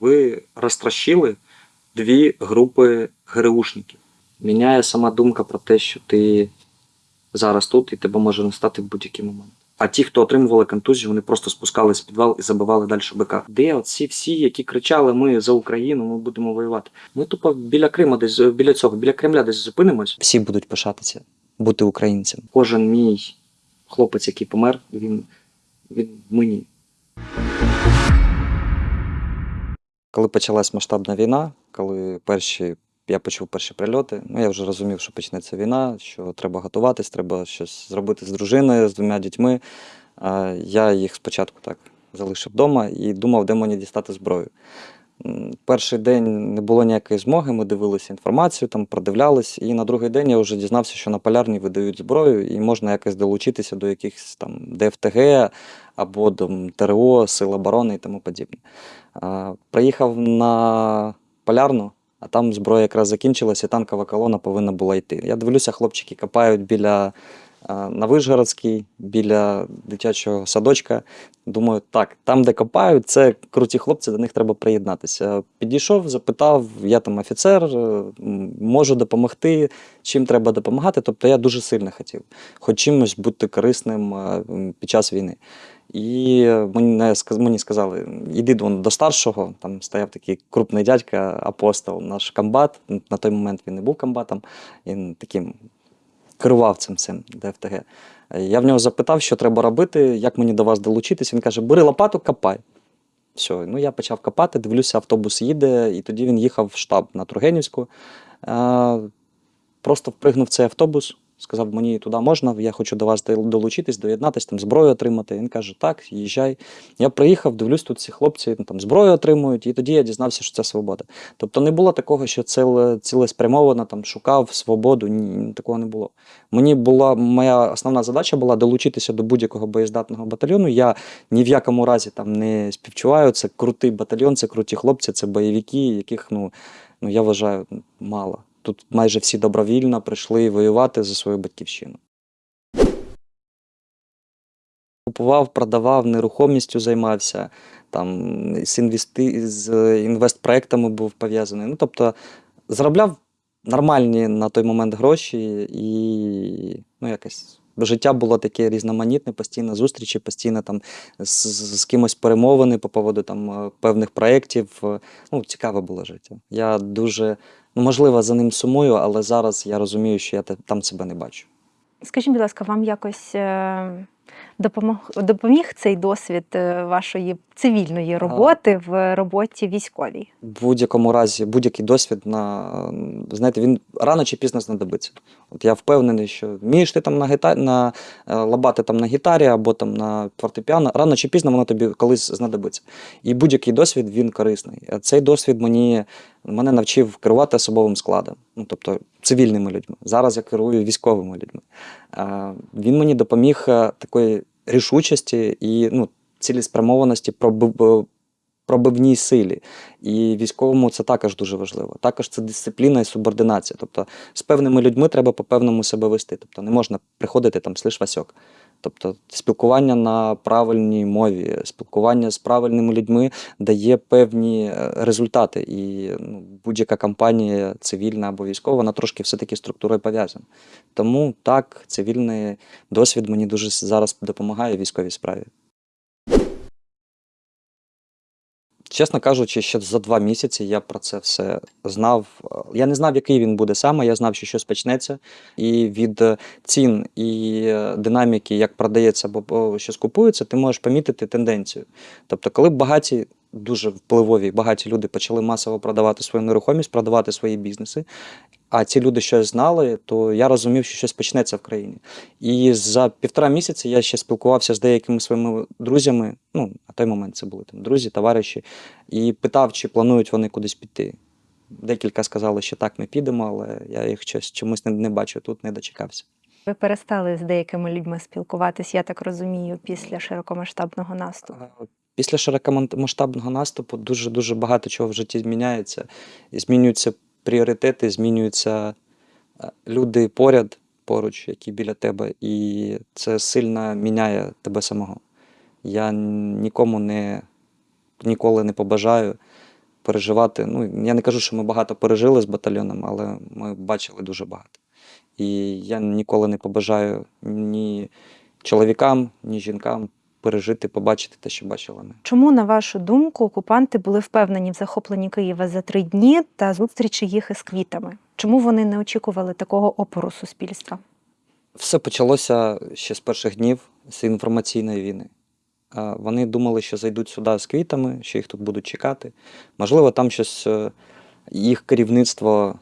Ви розтрощили дві групи ГРУшників. Міняє сама думка про те, що ти зараз тут і тебе може не стати в будь-який момент. А ті, хто отримували контузію, вони просто спускались в підвал і забивали далі бика. Де оці всі, які кричали: Ми за Україну, ми будемо воювати. Ми тупо біля Крима, десь біля цього, біля Кремля десь зупинимось. Всі будуть пишатися, бути українцем. Кожен мій хлопець, який помер, він, він мені. Коли почалась масштабна війна, коли перші, я почув перші прильоти, ну я вже розумів, що почнеться війна, що треба готуватись, треба щось зробити з дружиною, з двома дітьми. Я їх спочатку так залишив вдома і думав, де мені дістати зброю. Перший день не було ніякої змоги, ми дивилися інформацію, там продивлялись, і на другий день я вже дізнався, що на полярній видають зброю, і можна якось долучитися до якихось там ДФТГ або до ТРО, Сил оборони і тому подібне. Приїхав на полярну, а там зброя якраз закінчилася, і танкова колона повинна була йти. Я дивлюся, хлопчики копають біля на Вишгородській, біля дитячого садочка. Думаю, так, там, де копають, це круті хлопці, до них треба приєднатися. Підійшов, запитав, я там офіцер, е, можу допомогти, чим треба допомагати. Тобто я дуже сильно хотів, хоч чимось бути корисним е, під час війни. І мені, сказали, іди до старшого, там стояв такий крупний дядька, апостол, наш комбат. На той момент він не був комбатом, він таким керував цим цим ДФТГ. Я в нього запитав, що треба робити, як мені до вас долучитись. Він каже: бери лопату, копай. Все, ну я почав копати, дивлюся, автобус їде, і тоді він їхав в штаб на Тургенівську. Е, Просто впригнув цей автобус, сказав, мені туди можна, я хочу до вас долучитись, доєднатись, там зброю отримати. Він каже, так, їжджай. Я приїхав, дивлюсь, тут ці хлопці ну, там зброю отримують, і тоді я дізнався, що це свобода. Тобто не було такого, що ціле, цілеспрямовано там шукав свободу, ні, такого не було. Мені була моя основна задача була долучитися до будь-якого боєздатного батальйону. Я ні в якому разі там не співчуваю. Це крутий батальйон, це круті хлопці, це бойовики, яких ну, ну я вважаю мало. Тут майже всі добровільно прийшли воювати за свою батьківщину. Купував, продавав, нерухомістю займався, там з, інвести... з інвестпроектами був пов'язаний. Ну, тобто заробляв нормальні на той момент гроші, і ну, якось життя було таке різноманітне, постійно зустрічі, постійно там з, з кимось перемовини по поводу там певних проєктів. Ну, цікаве було життя. Я дуже, ну, можливо, за ним сумую, але зараз я розумію, що я там себе не бачу. Скажіть, будь ласка, вам якось е, допомог, допоміг цей досвід е, вашої цивільної роботи в роботі військовій? В будь-якому разі, будь-який досвід на знаєте, він рано чи пізно знадобиться. От я впевнений, що вмієш ти там на гітарі на е, лабати там на гітарі або там на фортепіано, рано чи пізно воно тобі колись знадобиться. І будь-який досвід він корисний. Цей досвід мені мене навчив керувати особовим складом, ну тобто цивільними людьми. Зараз я керую військовими людьми. Він мені допоміг е, такої рішучості і ну, цілеспрямованості пробивній силі. І військовому це також дуже важливо. Також це дисципліна і субординація. Тобто з певними людьми треба по-певному себе вести. Тобто не можна приходити там слиш Васьок. Тобто спілкування на правильній мові, спілкування з правильними людьми дає певні е, результати. І ну, будь-яка кампанія, цивільна або військова, вона трошки все-таки структурою пов'язана. Тому так, цивільний досвід мені дуже зараз допомагає в військовій справі. Чесно кажучи, ще за два місяці я про це все знав. Я не знав, який він буде саме. Я знав, що щось почнеться. І від цін і динаміки, як продається або щось купується, ти можеш помітити тенденцію. Тобто, коли багаті, дуже впливові, багаті люди почали масово продавати свою нерухомість, продавати свої бізнеси. А ці люди щось знали, то я розумів, що щось почнеться в країні. І за півтора місяці я ще спілкувався з деякими своїми друзями. Ну, на той момент це були там друзі, товариші, і питав, чи планують вони кудись піти. Декілька сказали, що так, ми підемо, але я їх щось чомусь не, не бачу тут, не дочекався. Ви перестали з деякими людьми спілкуватись, я так розумію, після широкомасштабного наступу. Після широкомасштабного наступу дуже дуже багато чого в житті зміняється. І змінюються пріоритети, змінюються е, люди поряд, поруч, які біля тебе, і це сильно міняє тебе самого. Я нікому не ніколи не побажаю переживати. Ну, я не кажу, що ми багато пережили з батальйоном, але ми бачили дуже багато. І я ніколи не побажаю ні чоловікам, ні жінкам пережити, побачити те, що бачили ми. Чому, на вашу думку, окупанти були впевнені в захопленні Києва за три дні та зустрічі їх із квітами? Чому вони не очікували такого опору суспільства? Все почалося ще з перших днів з інформаційної війни. Вони думали, що зайдуть сюди з квітами, що їх тут будуть чекати. Можливо, там щось е, їх керівництво,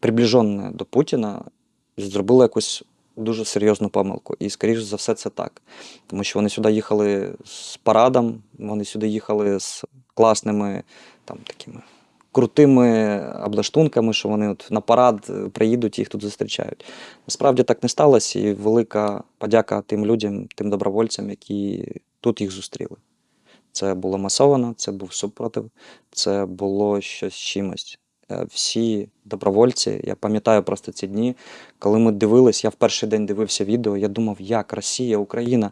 приближене до Путіна, зробило якусь дуже серйозну помилку. І, скоріш за все, це так. Тому що вони сюди їхали з парадом, вони сюди їхали з класними там такими крутими облаштунками, що вони от на парад е, приїдуть і їх тут зустрічають. Насправді так не сталося, і велика подяка тим людям, тим добровольцям, які тут їх зустріли. Це було масовано, це був супротив, це було щось чимось. Е, Всі добровольці, я пам'ятаю просто ці дні, коли ми дивились, я в перший день дивився відео, я думав, як Росія, Україна.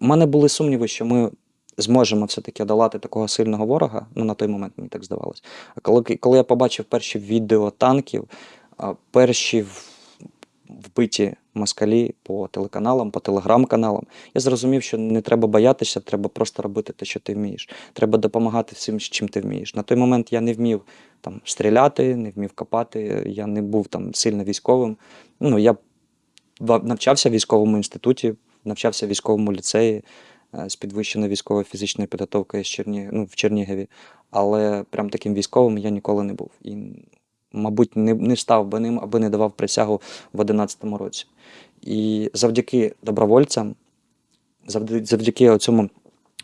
У мене були сумніви, що ми зможемо все-таки долати такого сильного ворога. Ну, на той момент мені так здавалось. А коли, коли я побачив перші відео танків, перші вбиті москалі по телеканалам, по телеграм-каналам, я зрозумів, що не треба боятися, треба просто робити те, що ти вмієш. Треба допомагати всім, чим ти вмієш. На той момент я не вмів там стріляти, не вмів копати, я не був там сильно військовим. Ну, я навчався в військовому інституті, навчався в військовому ліцеї е, з підвищеною військовою фізичною підготовкою з Черні... ну, в Чернігові. Але прям таким військовим я ніколи не був. І, мабуть, не, не став би ним, аби не давав присягу в 11-му році. І завдяки добровольцям, завдяки, цьому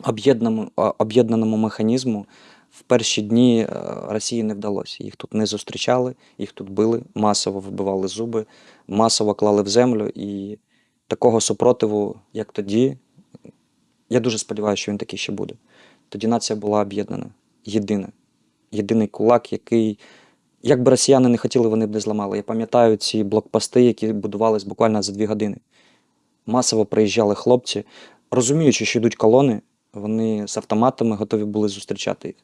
об'єднаному, об'єднаному механізму, в перші дні е, Росії не вдалося. Їх тут не зустрічали, їх тут били, масово вибивали зуби, масово клали в землю. І такого супротиву, як тоді, я дуже сподіваюся, що він такий ще буде. Тоді нація була об'єднана, єдина. Єдиний кулак, який, як би росіяни не хотіли, вони б не зламали. Я пам'ятаю ці блокпости, які будувались буквально за дві години. Масово приїжджали хлопці, розуміючи, що йдуть колони, вони з автоматами готові були зустрічати їх.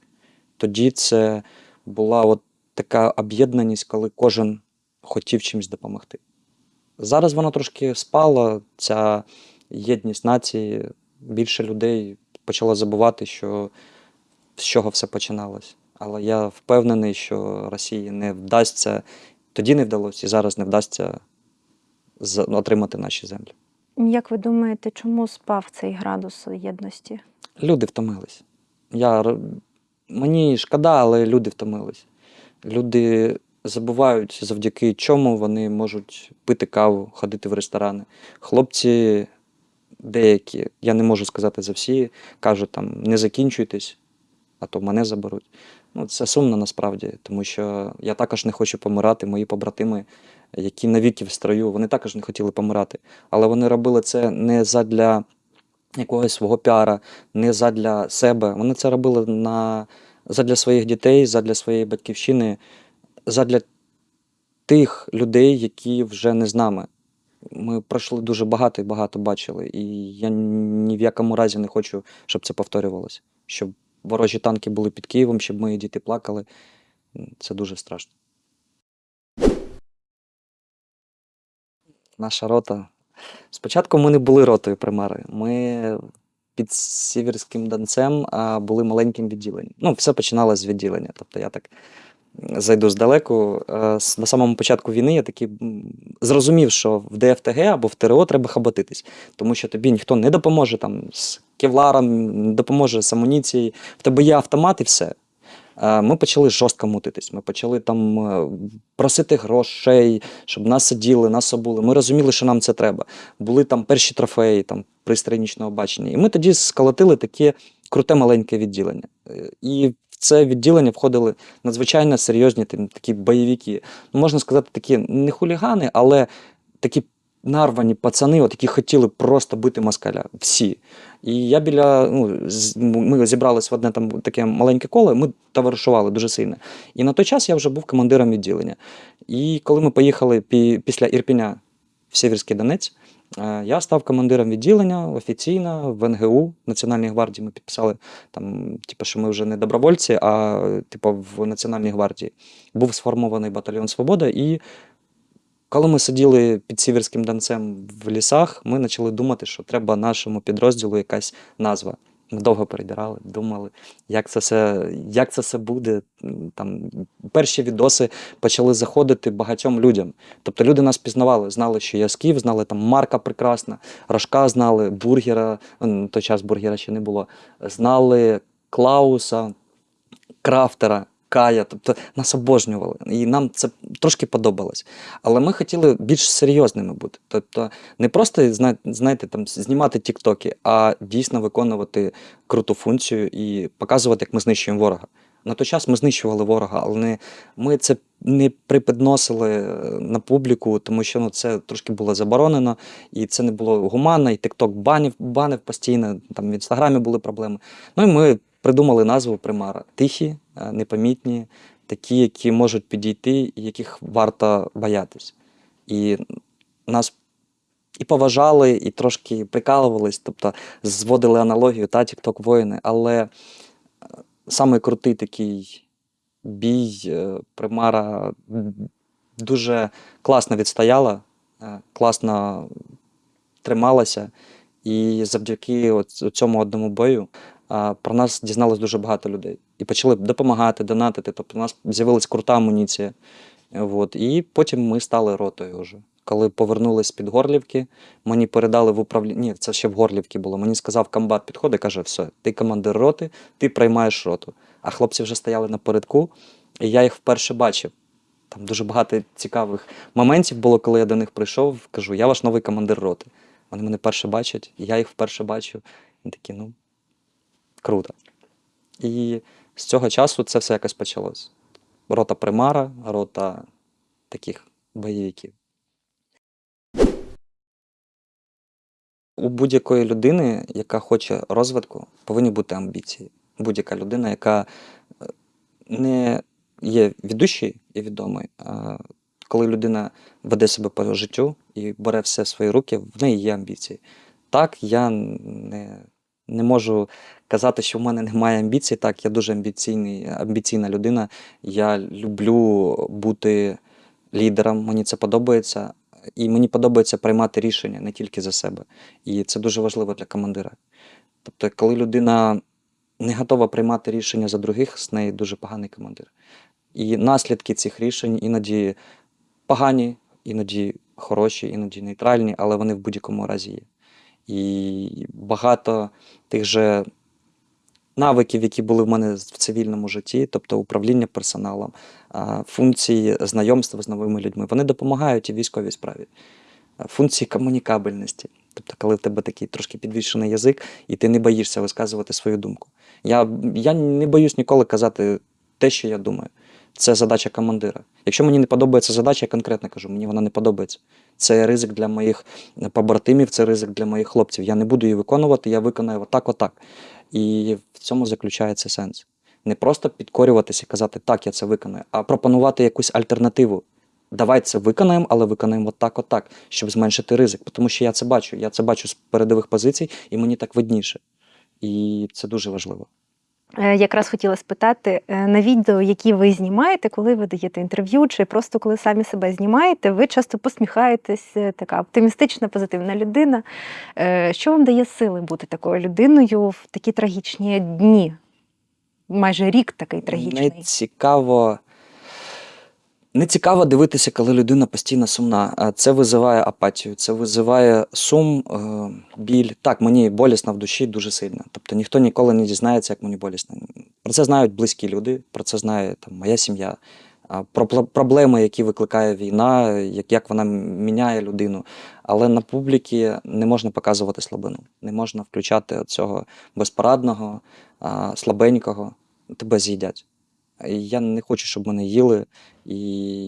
Тоді це була от така об'єднаність, коли кожен хотів чимось допомогти. Зараз вона трошки спала, ця єдність нації. Більше людей почало забувати, що з чого все починалось. Але я впевнений, що Росії не вдасться, тоді не вдалося і зараз не вдасться отримати наші землі. Як ви думаєте, чому спав цей градус єдності? Люди втомились. Я, мені шкода, але люди втомились. Люди забувають, завдяки чому вони можуть пити каву, ходити в ресторани. Хлопці деякі, я не можу сказати за всі, кажуть там не закінчуйтесь, а то мене заберуть. Ну, це сумно насправді, тому що я також не хочу помирати. Мої побратими, які навіки в строю, вони також не хотіли помирати. Але вони робили це не задля якогось свого піара, не задля себе. Вони це робили на, задля своїх дітей, задля своєї батьківщини, задля тих людей, які вже не з нами. Ми пройшли дуже багато і багато бачили. І я ні в якому разі не хочу, щоб це повторювалося. Щоб ворожі танки були під Києвом, щоб мої діти плакали. Це дуже страшно. Наша рота. Спочатку ми не були ротою примари. Ми під Сіверським Донцем були маленьким відділенням. Ну, все починалося з відділення. Тобто я так зайду здалеку. Е, На самому початку війни я таки зрозумів, що в ДФТГ або в ТРО треба хаботитись, тому що тобі ніхто не допоможе там з кевларом, не допоможе з амуніцією. В тебе є автомат і все. Е, Ми почали жорстко мутитись. Ми почали там е, просити грошей, щоб нас сиділи, нас обули. Ми розуміли, що нам це треба. Були там перші трофеї, там пристрій бачення. І ми тоді сколотили таке круте маленьке відділення. І це відділення входили надзвичайно серйозні такі бойовики. Ну, можна сказати, такі не хулігани, але такі нарвані пацани, от, які хотіли просто бити москаля. Всі. І я біля, ну, ми зібрались в одне там таке маленьке коло, ми товаришували дуже сильно. І на той час я вже був командиром відділення. І коли ми поїхали пі- після Ірпіня в Сєвєрський Донець, Я став командиром відділення офіційно в НГУ Національній гвардії. Ми підписали там, типу, що ми вже не добровольці, а типу, в Національній гвардії. Був сформований батальйон Свобода. І коли ми сиділи під Сіверським Донцем в лісах, ми почали думати, що треба нашому підрозділу якась назва. Ми довго перебирали, думали, як це все, як це все буде. Там перші відоси почали заходити багатьом людям. Тобто люди нас пізнавали, знали, що я скіф, знали там Марка прекрасна, Рожка знали, бургера, той час бургера ще не було. Знали Клауса, Крафтера, Кая. Тобто нас обожнювали. І нам це трошки подобалось. Але ми хотіли більш серйозними бути. Тобто не просто знаєте, там, знімати тіктоки, а дійсно виконувати круту функцію і показувати, як ми знищуємо ворога. На той час ми знищували ворога, але не, ми це не припідносили е, на публіку, тому що ну, це трошки було заборонено, і це не було гуманно, і TikTok банив, банив постійно, там в інстаграмі були проблеми. Ну і ми придумали назву примара. Тихі, непомітні, такі, які можуть підійти, і яких варто боятись. І нас і поважали, і трошки прикалувались, тобто зводили аналогію та TikTok воїни, але е, самий крутий такий бій е, примара дуже класно відстояла, е, класно трималася. І завдяки цьому одному бою про нас дізналось дуже багато людей. І почали допомагати, донатити. Тобто у нас з'явилась крута амуніція. От. І потім ми стали ротою вже. Коли повернулись з-під Горлівки, мені передали в управління. Ні, це ще в Горлівці було. Мені сказав комбат підходить, каже: все, ти командир роти, ти приймаєш роту. А хлопці вже стояли напередку, і я їх вперше бачив. Там дуже багато цікавих моментів було, коли я до них прийшов, кажу, я ваш новий командир роти. Вони мене перше бачать, я їх вперше бачу. І такі, ну, круто. І з цього часу це все якось почалось. Рота примара, рота таких бойовиків. У будь-якої людини, яка хоче розвитку, повинні бути амбіції. Будь-яка людина, яка е, не є ведущою і відомою, а коли людина веде себе по життю і бере все в свої руки, в неї є амбіції. Так, я не, не можу казати, що в мене немає амбіцій. Так, я дуже амбіційний, амбіційна людина. Я люблю бути лідером, мені це подобається. І мені подобається приймати рішення не тільки за себе. І це дуже важливо для командира. Тобто, коли людина не готова приймати рішення за других, з неї дуже поганий командир. І наслідки цих рішень іноді погані, іноді хороші, іноді нейтральні, але вони в будь-якому разі є. І багато тих же навиків, які були в мене в цивільному житті, тобто управління персоналом, функції знайомства з новими людьми, вони допомагають і військовій справі. Функції комунікабельності. Тобто, коли в тебе такий трошки підвішений язик, і ти не боїшся висказувати свою думку. Я, я не боюсь ніколи казати те, що я думаю. Це задача командира. Якщо мені не подобається задача, я конкретно кажу, мені вона не подобається. Це ризик для моїх побратимів, це ризик для моїх хлопців. Я не буду її виконувати, я виконаю отак, отак. І в цьому заключається сенс. Не просто підкорюватися і казати, так, я це виконаю, а пропонувати якусь альтернативу. Давай це виконаємо, але виконаємо отак, отак, щоб зменшити ризик. Тому що я це бачу. Я це бачу з передових позицій, і мені так видніше. І це дуже важливо. Е, Якраз хотіла спитати е, на відео, які ви знімаєте, коли ви даєте інтерв'ю, чи просто коли самі себе знімаєте, ви часто посміхаєтесь, е, така оптимістична, позитивна людина. Що вам дає сили бути такою людиною в такі трагічні дні? Майже рік такий трагічний. Не цікаво. Не цікаво дивитися, коли людина постійно сумна. Це визиває апатію, це визиває сум, е, біль. Так, мені болісно в душі дуже сильно. Тобто ніхто ніколи не дізнається, як мені болісно. Про це знають близькі люди, про це знає там, моя сім'я. Про проблеми, які викликає війна, як, як вона міняє людину. Але на публіки не можна показувати слабину, не можна включати цього безпорадного, слабенького. Тебе з'їдять. Я не хочу, щоб мене їли. І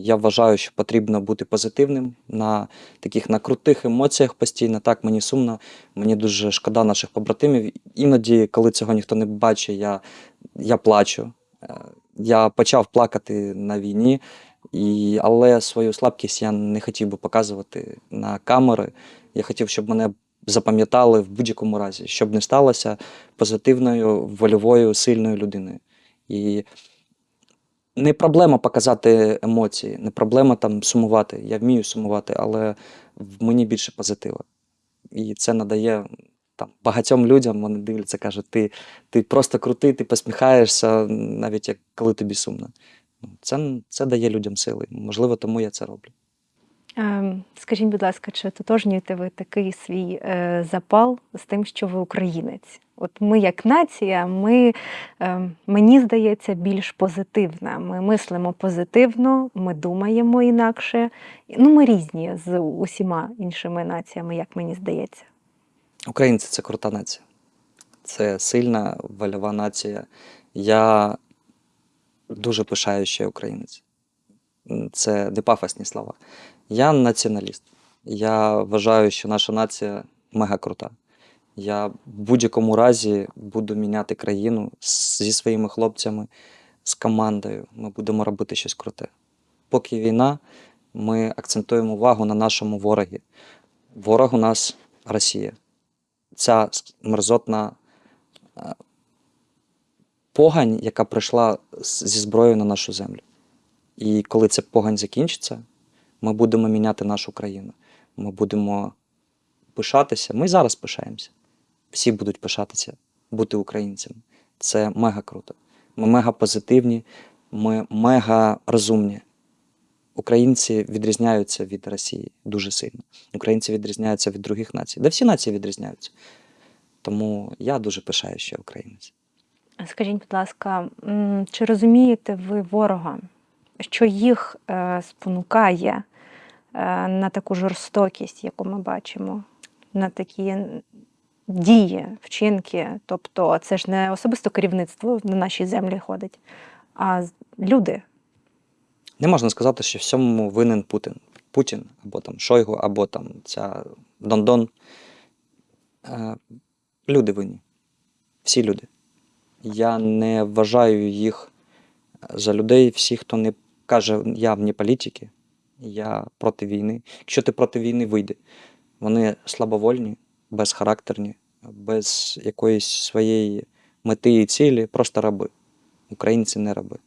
я вважаю, що потрібно бути позитивним на таких на крутих емоціях постійно. Так, мені сумно, мені дуже шкода наших побратимів. Іноді, коли цього ніхто не бачить, я, я плачу. Е, Я почав плакати на війні, і, але свою слабкість я не хотів би показувати на камери. Я хотів, щоб мене запам'ятали в будь-якому разі, щоб не сталося позитивною, вольовою, сильною людиною. І не проблема показати емоції, не проблема там сумувати. Я вмію сумувати, але в мені більше позитива. І це надає там багатьом людям, вони дивляться, кажуть, ти, ти просто крутий, ти посміхаєшся, навіть як коли тобі сумно. Ну, Це, це дає людям сили. Можливо, тому я це роблю. Ем, Скажіть, будь ласка, чи ототожнюєте ви такий свій е, запал з тим, що ви українець? От ми, як нація, ми, ем, мені здається, більш позитивна. Ми мислимо позитивно, ми думаємо інакше. Ну, ми різні з усіма іншими націями, як мені здається. Українці це крута нація. Це сильна вольова нація. Я дуже пишаю, я українець. Це не пафосні слова. Я націоналіст. Я вважаю, що наша нація мега крута. Я в будь-якому разі буду міняти країну зі своїми хлопцями, з командою. Ми будемо робити щось круте. Поки війна, ми акцентуємо увагу на нашому ворогі. Ворог у нас Росія ця мерзотна е, погань, яка прийшла зі зброєю на нашу землю. І коли ця погань закінчиться, ми будемо міняти нашу країну. Ми будемо пишатися. Ми зараз пишаємося. Всі будуть пишатися, бути українцями. Це мега круто. Ми мега позитивні, ми мега розумні. Українці відрізняються від Росії дуже сильно. Українці відрізняються від других націй. Да всі нації відрізняються. Тому я дуже пишаю, що я українець. Скажіть, будь ласка, чи розумієте ви ворога, що їх е, спонукає е, на таку жорстокість, яку ми бачимо, на такі дії, вчинки? Тобто, це ж не особисто керівництво на нашій землі ходить, а люди. Не можна сказати, що всьому винен Путін. Путін, або там Шойгу, або там ця Дондон. Е, Люди винні. Всі люди. Я не вважаю їх за людей, всі, хто не каже, я вне політики, я проти війни. Якщо ти проти війни, вийди. Вони слабовольні, безхарактерні, без якоїсь своєї мети і цілі, просто раби. Українці не раби.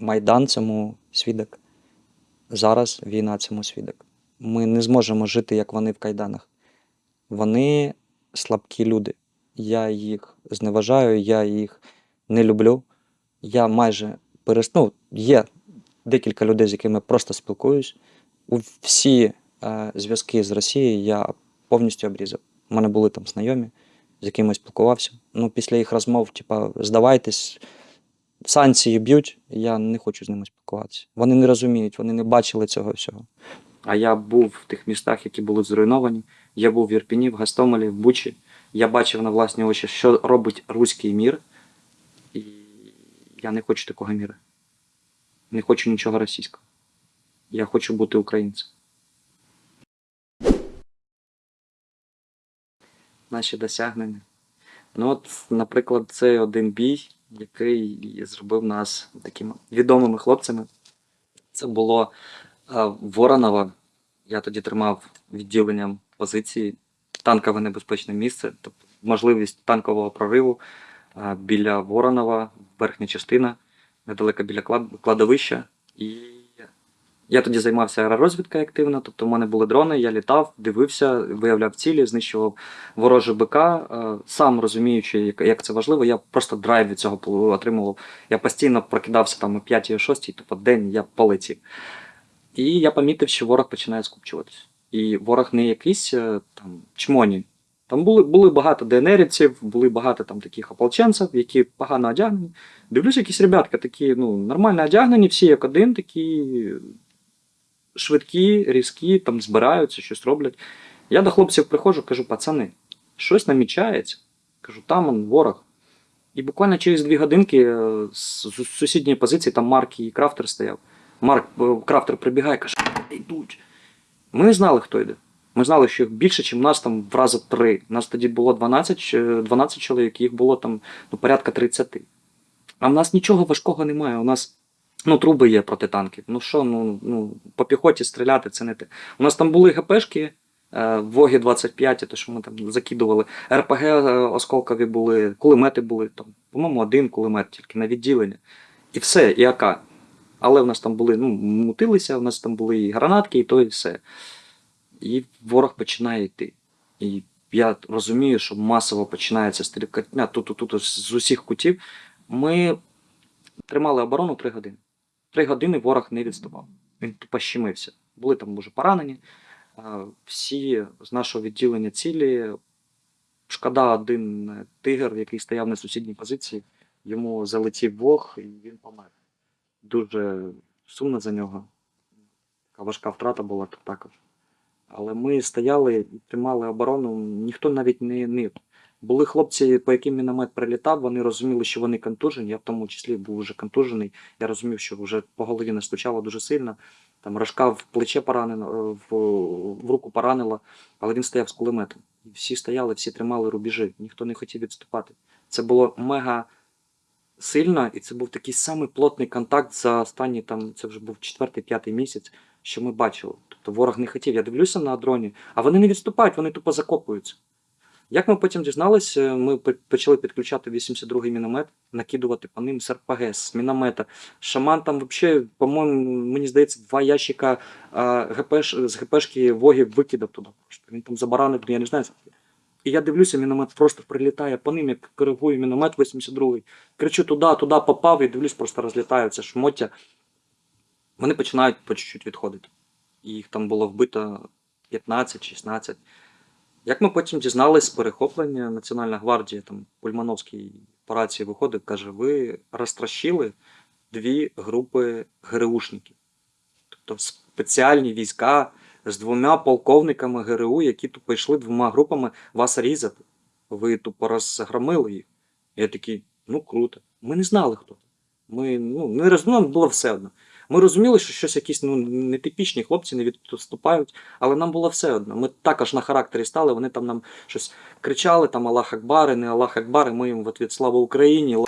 Майдан цьому свідок. Зараз війна цьому свідок. Ми не зможемо жити, як вони в кайданах. Вони слабкі люди. Я їх зневажаю, я їх не люблю. Я майже перес... ну, є декілька людей, з якими просто спілкуюсь. Всі е, зв'язки з Росією я повністю обрізав. У мене були там знайомі, з якими спілкувався. Ну, після їх розмов, типа, здавайтесь, санкції б'ють, я не хочу з ними спілкуватися. Вони не розуміють, вони не бачили цього всього. А я був в тих містах, які були зруйновані. Я був в Ірпіні, в Гастомелі, в Бучі. Я бачив на власні очі, що робить руський мір. І я не хочу такого міра. Не хочу нічого російського. Я хочу бути українцем. Наші досягнення. Ну, от, наприклад, цей один бій, який зробив нас такими відомими хлопцями. Це було е, Воронова. Я тоді тримав відділенням позиції танкове небезпечне місце, тобто можливість танкового прориву е, біля Воронова, верхня частина, недалеко біля кладовища. І я тоді займався аеророзвідкою активно, тобто в мене були дрони, я літав, дивився, виявляв цілі, знищував ворожий БК. Е, Сам розуміючи, як, це важливо, я просто драйв від цього отримував. Я постійно прокидався там о 5 о 6, тобто день я полетів. І я помітив, що ворог починає скупчуватися. І ворог не якийсь е, там чмоні. Там були, були багато ДНРівців, були багато там таких ополченців, які погано одягнені. Дивлюсь, якісь ребятка такі, ну, нормально одягнені, всі як один, такі швидкі, різкі, там збираються, щось роблять. Я до хлопців приходжу, кажу, пацани, щось намічається. Кажу, там он ворог. І буквально через дві годинки е, з сусідньої позиції там Марк і Крафтер стояв. Марк е, Крафтер прибігає, каже, йдуть. Ми не знали, хто йде. Ми знали, що їх більше, ніж нас там в рази три. Нас тоді було 12, 12 чоловік, їх було там ну, порядка 30. А в нас нічого важкого немає. У нас ну, труби є проти танків. Ну що, ну, ну по піхоті стріляти це не те. У нас там були ГПшки, Е, Воги 25, те, що ми там закидували. РПГ е, осколкові були, кулемети були, по-моєму, один кулемет тільки на відділення. І все, і АК. Але в нас там були, ну, мутилися, в нас там були і гранатки, і то, і все. І ворог починає йти. І я розумію, що масово починається стрілкатня тут, тут, тут з усіх кутів. Ми тримали оборону три години. Три години ворог не відступав. Він тупо щемився. Були там, може, поранені. Всі з нашого відділення цілі. Шкода, один тигр, який стояв на сусідній позиції, йому залетів вог і він помер. Дуже сумно за нього. Така важка втрата була також. Але ми стояли і тримали оборону, ніхто навіть не нив. Були хлопці, по яким міномет прилітав, вони розуміли, що вони контужені. Я в тому числі був вже контужений. Я розумів, що вже по голові не стучало дуже сильно. Там рожка в плече поранено, в, в руку поранило, але він стояв з кулеметом. І всі стояли, всі тримали рубежі, ніхто не хотів відступати. Це було мега сильно, і це був такий самий плотний контакт за останні там, це вже був четвертий-п'ятий місяць, що ми бачили. Тобто ворог не хотів. Я дивлюся на дроні, а вони не відступають, вони тупо закопуються. Як ми потім дізналися, ми почали підключати 82-й міномет, накидувати по ним з з міномета. Шаман там взагалі, по-моєму, мені здається, два ящика а, ГПш, з ГПшки вогів викидав туди. Він там забаранив, я не знаю. І я дивлюся, міномет просто прилітає по ним, як коригує міномет 82-й. Кричу туди, туди попав і дивлюсь, просто розлітаються шмоття. Вони починають по чуть-чуть відходити. Їх там було вбито 15-16. Як ми потім дізналися з перехоплення, Національна гвардія, там Пульмановський по рації виходить, каже: ви розтрощили дві групи ГРУшників. Тобто спеціальні війська з двома полковниками ГРУ, які тупо йшли двома групами вас різати. Ви тупо розгромили їх. Я такий, ну круто. Ми не знали, хто. Ми ну, не роз... ну, було все одно. Ми розуміли, що щось якісь ну, нетипічні хлопці не відступають, але нам було все одно. Ми також на характері стали, вони там нам щось кричали, там Аллах Акбар, і не Аллах Акбар, і ми їм в ответ Слава Україні.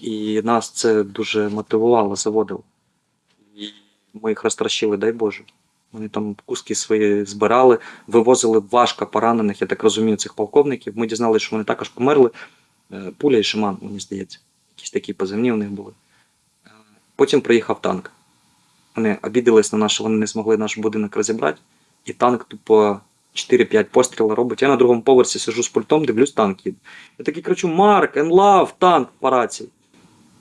І нас це дуже мотивувало, заводило. І ми їх розтрощили, дай Боже. Вони там куски свої збирали, вивозили важко поранених, я так розумію, цих полковників. Ми дізналися, що вони також померли. Е, Пуля і шаман, мені здається. Якісь такі позивні у них були. Потім приїхав танк. Вони обідались на нас, що вони не змогли наш будинок розібрати. І танк тупо 4-5 постріла робить. Я на другому поверсі сижу з пультом, дивлюсь, танк їде. Я такий кричу: Марк, енлав, танк по рації.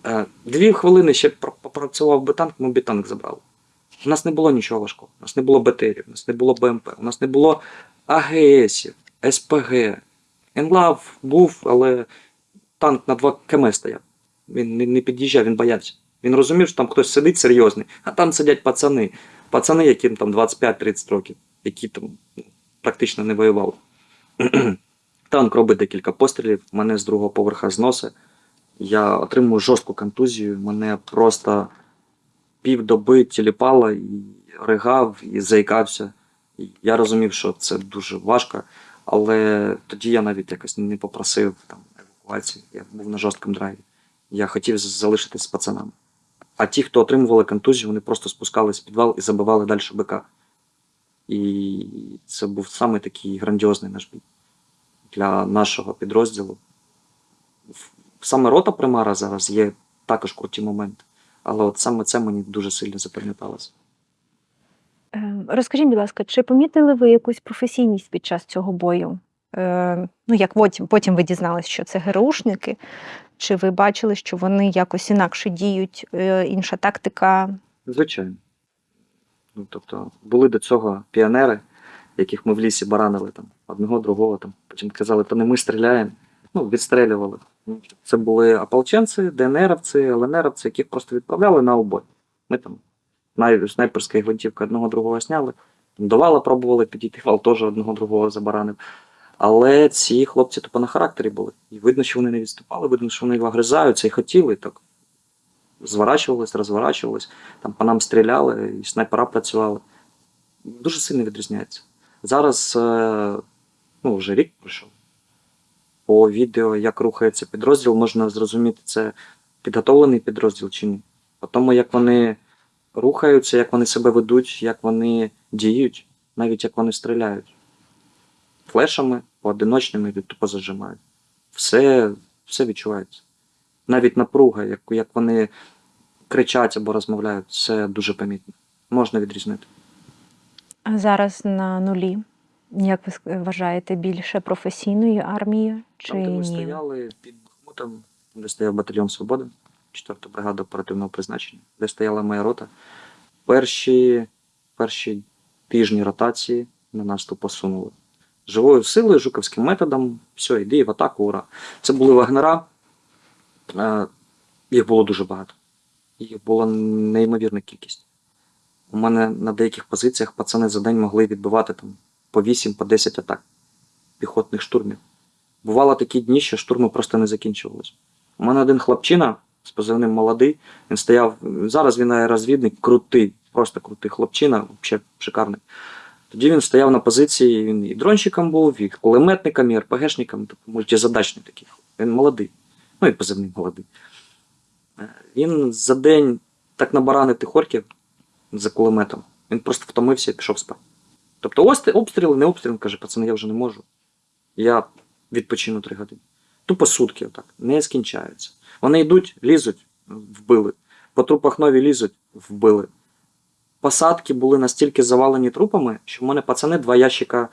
Е, Дві хвилини ще пр- попрацював би танк, ми б танк забрали. У нас не було нічого важкого. У нас не було БТРів, у нас не було БМП, у нас не було АГСів, СПГ. Енлав був, але танк на 2 км стояв. Він не під'їжджав, він боявся. Він розумів, що там хтось сидить серйозний, а там сидять пацани. Пацани, яким там 25-30 років, які там ну, практично не воювали. Танк робить декілька пострілів, мене з другого поверха зносить. Я отримую жорстку контузію, мене просто півдоби тіліпало і ригав, і заїкався. Я розумів, що це дуже важко, але тоді я навіть якось не попросив там, евакуації. Я був на жорсткому драйві. Я хотів залишитись з пацанами. А ті, хто отримували контузію, вони просто спускались в підвал і забивали далі БК. І це був саме такий грандіозний наш бій для нашого підрозділу. Саме рота примара зараз є також круті моменти. Але от саме це мені дуже сильно запам'яталося. Е, Розкажіть, будь ласка, чи помітили ви якусь професійність під час цього бою? Е, Ну, як потім, потім ви дізналися, що це ГРУшники, чи ви бачили, що вони якось інакше діють, е, інша тактика? Звичайно. Ну, тобто, були до цього піонери, яких ми в лісі баранили там, одного, другого, там, потім казали, то не ми стріляємо. Ну, відстрелювали. Ну, Це були ополченці, ДНРовці, ЛНРовці, яких просто відправляли на обой. Ми там най- снайперської гвинтівки одного другого сняли. До вала пробували підійти, вал теж одного другого забаранив. Але ці хлопці тупо на характері були. І видно, що вони не відступали, видно, що вони вигризаються і хотіли так. Зворачувались, розворачувались, там по нам стріляли, і снайпера працювали. Дуже сильно відрізняється. Зараз, е, ну, вже рік пройшов. По відео, як рухається підрозділ, можна зрозуміти, це підготовлений підрозділ чи ні. По тому, як вони рухаються, як вони себе ведуть, як вони діють, навіть як вони стріляють. Флешами, поодиночними і тупо зажимають. Все, все відчувається. Навіть напруга, як, як вони кричать або розмовляють, це дуже помітно. Можна відрізнити. А зараз на нулі. Як ви вважаєте, більше професійної армії чи Там, де ми ні? стояли під Бахмутом, де стояв батальйон Свобода, 4 бригада оперативного призначення, де стояла моя рота. Перші, перші тижні ротації на нас тупо сунули. Живою силою, жуковським методом, все, йди в атаку, ура. Це були вагнера. Е, Їх було дуже багато. Їх була неймовірна кількість. У мене на деяких позиціях пацани за день могли відбивати там по 8, по 10 атак піхотних штурмів. Бувало такі дні, що штурми просто не закінчувалися. У мене один хлопчина з позивним молодий, він стояв. Зараз він аеророзвідник, крутий, просто крутий хлопчина, взагалі шикарний. Тоді він стояв на позиції, він і дронщиком був, і кулеметником, і РПГшником, тобто мультизадачний такий. Він молодий. Ну і позивний молодий. Е, Він за день так набаранити хорків за кулеметом. Він просто втомився і пішов спати. Тобто ось обстріли, не обстріли, каже, пацани, я вже не можу. Я відпочину три години. Тупо сутки отак, не скінчаються. Вони йдуть, лізуть, вбили. По трупах нові лізуть, вбили. Посадки були настільки завалені трупами, що в мене пацани два ящика,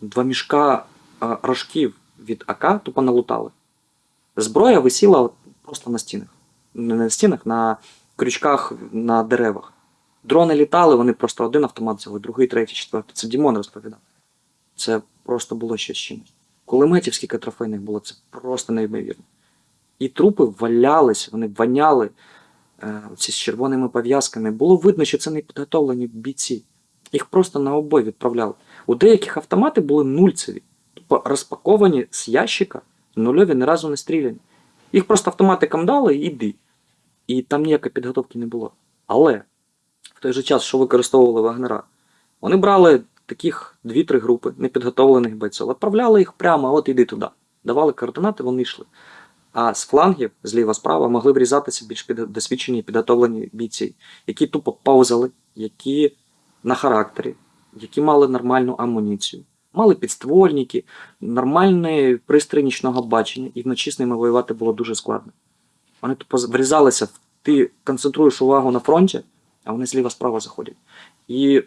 два мішка а, рожків від АК тупо налутали. Зброя висіла просто на стінах. Не на стінах, на крючках на деревах. Дрони літали, вони просто один автомат взяли, другий, третій, четвертий. Це Дімон розповідав. Це просто було щось чимось. Кулеметів скільки трофейних було, це просто неймовірно. І трупи валялись, вони воняли ці з червоними пов'язками. Було видно, що це не підготовлені бійці. Їх просто на обой відправляли. У деяких автомати були нульцеві, тобто розпаковані з ящика, нульові ні разу не стріляні. Їх просто автоматикам дали і йди. І там ніякої підготовки не було. Але в той же час, що використовували вагнера, вони брали таких 2-3 групи непідготовлених бойців, відправляли їх прямо, от іди туди. Давали координати, вони йшли. А з флангів, зліва-справа, могли врізатися більш досвідчені і підготовлені бійці, які тупо повзали, які на характері, які мали нормальну амуніцію, мали підствольники, нормальний пристрій нічного бачення, і вночі з ними воювати було дуже складно. Вони тупо врізалися, ти концентруєш увагу на фронті, а вони зліва-справа заходять. І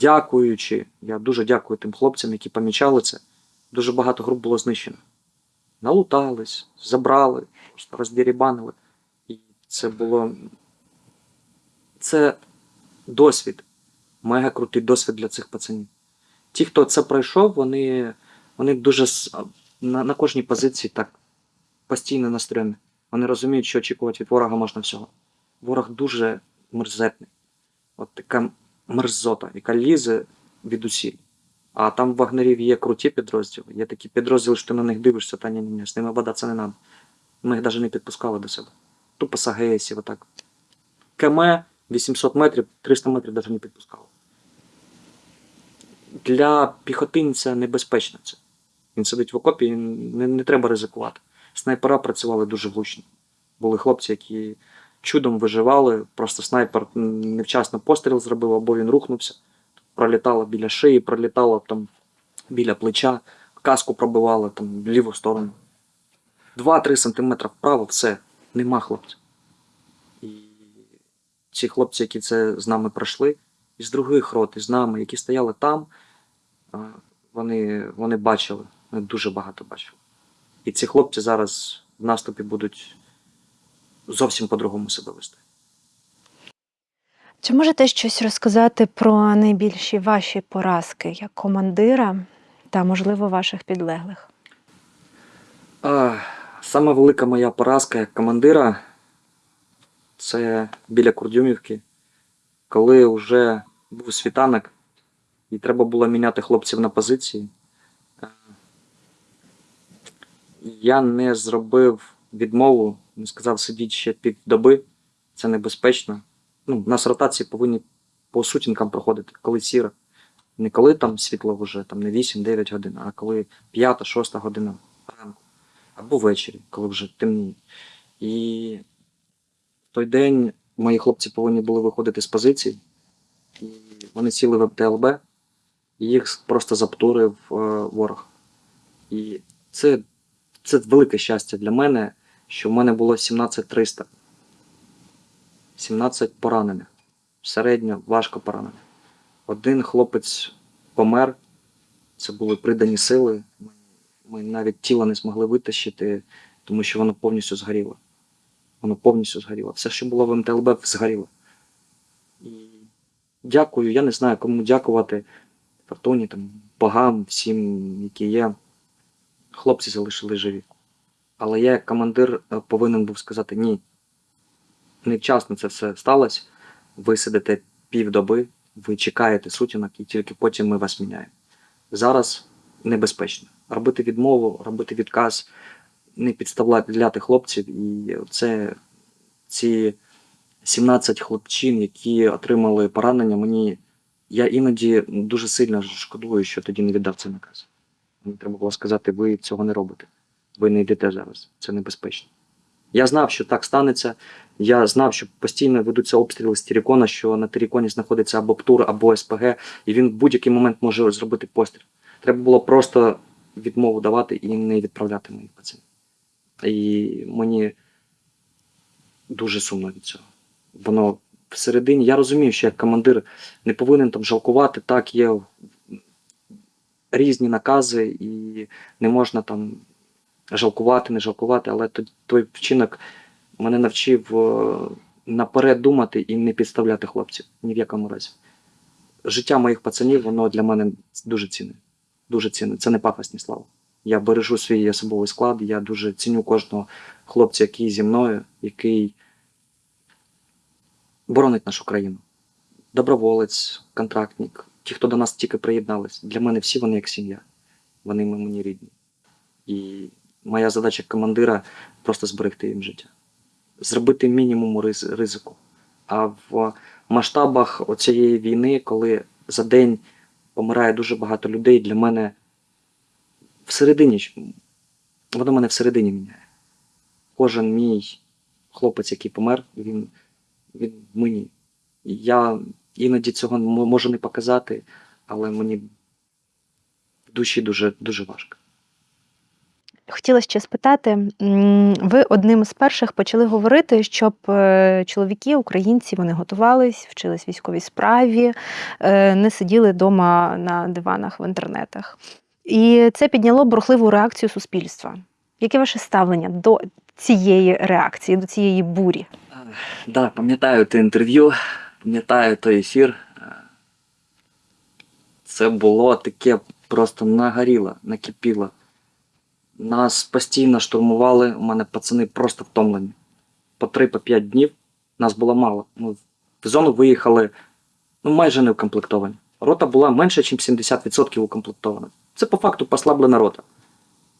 дякуючи, я дуже дякую тим хлопцям, які помічали це, дуже багато груп було знищено. Налутались, забрали, просто роздірібанили. І це було. Це досвід. Мега крутий досвід для цих пацанів. Ті, хто це пройшов, вони, вони дуже на, на кожній позиції так постійно на стрьомі. Вони розуміють, що очікувати від ворога можна всього. Ворог дуже мерзетний. От така мерзота, яка лізе від усіх. А там в вагнерів є круті підрозділи. Є такі підрозділи, що ти на них дивишся, та ні, ні, ні, з ними бодатися не треба. Ми їх навіть не підпускали до себе. Тупо з АГСів, отак. КМ 800 метрів, 300 метрів навіть не підпускали. Для піхотинця небезпечно це. Він сидить в окопі, не, не треба ризикувати. Снайпера працювали дуже влучно. Були хлопці, які чудом виживали, просто снайпер невчасно постріл зробив, або він рухнувся, пролітало біля шиї, пролітало там біля плеча, каску пробивало там в ліву сторону. 2-3 см вправо, все, нема хлопця. І ці хлопці, які це з нами пройшли, із других рот, із нами, які стояли там, вони, вони бачили, вони дуже багато бачили. І ці хлопці зараз в наступі будуть зовсім по-другому себе вести. Чи можете щось розказати про найбільші ваші поразки як командира та, можливо, ваших підлеглих? А, велика моя поразка як командира це біля Курдюмівки, коли вже був світанок і треба було міняти хлопців на позиції. Я не зробив відмову, не сказав сидіть ще півдоби, це небезпечно. Ну, у нас ротації повинні по сутінкам проходити, коли сіра. Не коли там світло вже там не 8-9 годин, а коли 5-6 година ранку або ввечері, коли вже темніє. І в той день мої хлопці повинні були виходити з позицій, і вони сіли в МТЛБ. їх просто заптурив е, ворог. І це, це велике щастя для мене, що в мене було 17300. 17 поранених. Середньо важко поранених. Один хлопець помер, це були придані сили. Ми, навіть тіло не змогли витащити, тому що воно повністю згоріло. Воно повністю згоріло. Все, що було в МТЛБ, згоріло. І дякую, я не знаю, кому дякувати. Фортуні, там, богам, всім, які є. Хлопці залишили живі. Але я, як командир, е, повинен був сказати ні. Невчасно це все сталося. Ви сидите півдоби, ви чекаєте сутінок, і тільки потім ми вас міняємо. Зараз небезпечно. Робити відмову, робити відказ, не підставляти хлопців. І це ці 17 хлопчин, які отримали поранення, мені я іноді дуже сильно шкодую, що тоді не віддав цей наказ. Мені треба було сказати, ви цього не робите. Ви не йдете зараз. Це небезпечно. Я знав, що так станеться. Я знав, що постійно ведуться обстріли з Тірікона, що на Тіріконі знаходиться або ПТУР, або СПГ, і він в будь-який момент може зробити постріл. Треба було просто відмову давати і не відправляти моїх пацанів. І мені дуже сумно від цього. Воно всередині, я розумію, що як командир не повинен там жалкувати, так є різні накази, і не можна там жалкувати, не жалкувати, але той, вчинок мене навчив е, наперед думати і не підставляти хлопців ні в якому разі. Життя моїх пацанів, воно для мене дуже цінне. Дуже цінне. Це не пафосні слова. Я бережу свій особовий склад, я дуже ціню кожного хлопця, який зі мною, який боронить нашу країну. Доброволець, контрактник, ті, хто до нас тільки приєднались. Для мене всі вони як сім'я. Вони мені рідні. І моя задача командира просто зберегти їм життя. Зробити мінімум ризику. А в масштабах оцієї війни, коли за день помирає дуже багато людей, для мене всередині, воно мене всередині міняє. Кожен мій хлопець, який помер, він, він мені. Я іноді цього можу не показати, але мені в душі дуже, дуже важко. Хотіла ще спитати, ви одним з перших почали говорити, щоб е, чоловіки, українці, вони готувались, вчились військовій справі, е, не сиділи вдома на диванах в інтернетах. І це підняло бурхливу реакцію суспільства. Яке ваше ставлення до цієї реакції, до цієї бурі? Так, да, пам'ятаю те інтерв'ю, пам'ятаю той ефір. Е, Це було таке просто нагоріло, накипіло. Нас постійно штурмували, у мене пацани просто втомлені. По 3-5 днів нас було мало. Ми в зону виїхали ну, майже не укомплектовані. Рота була менше, ніж 70% укомплектована. Це по факту послаблена рота.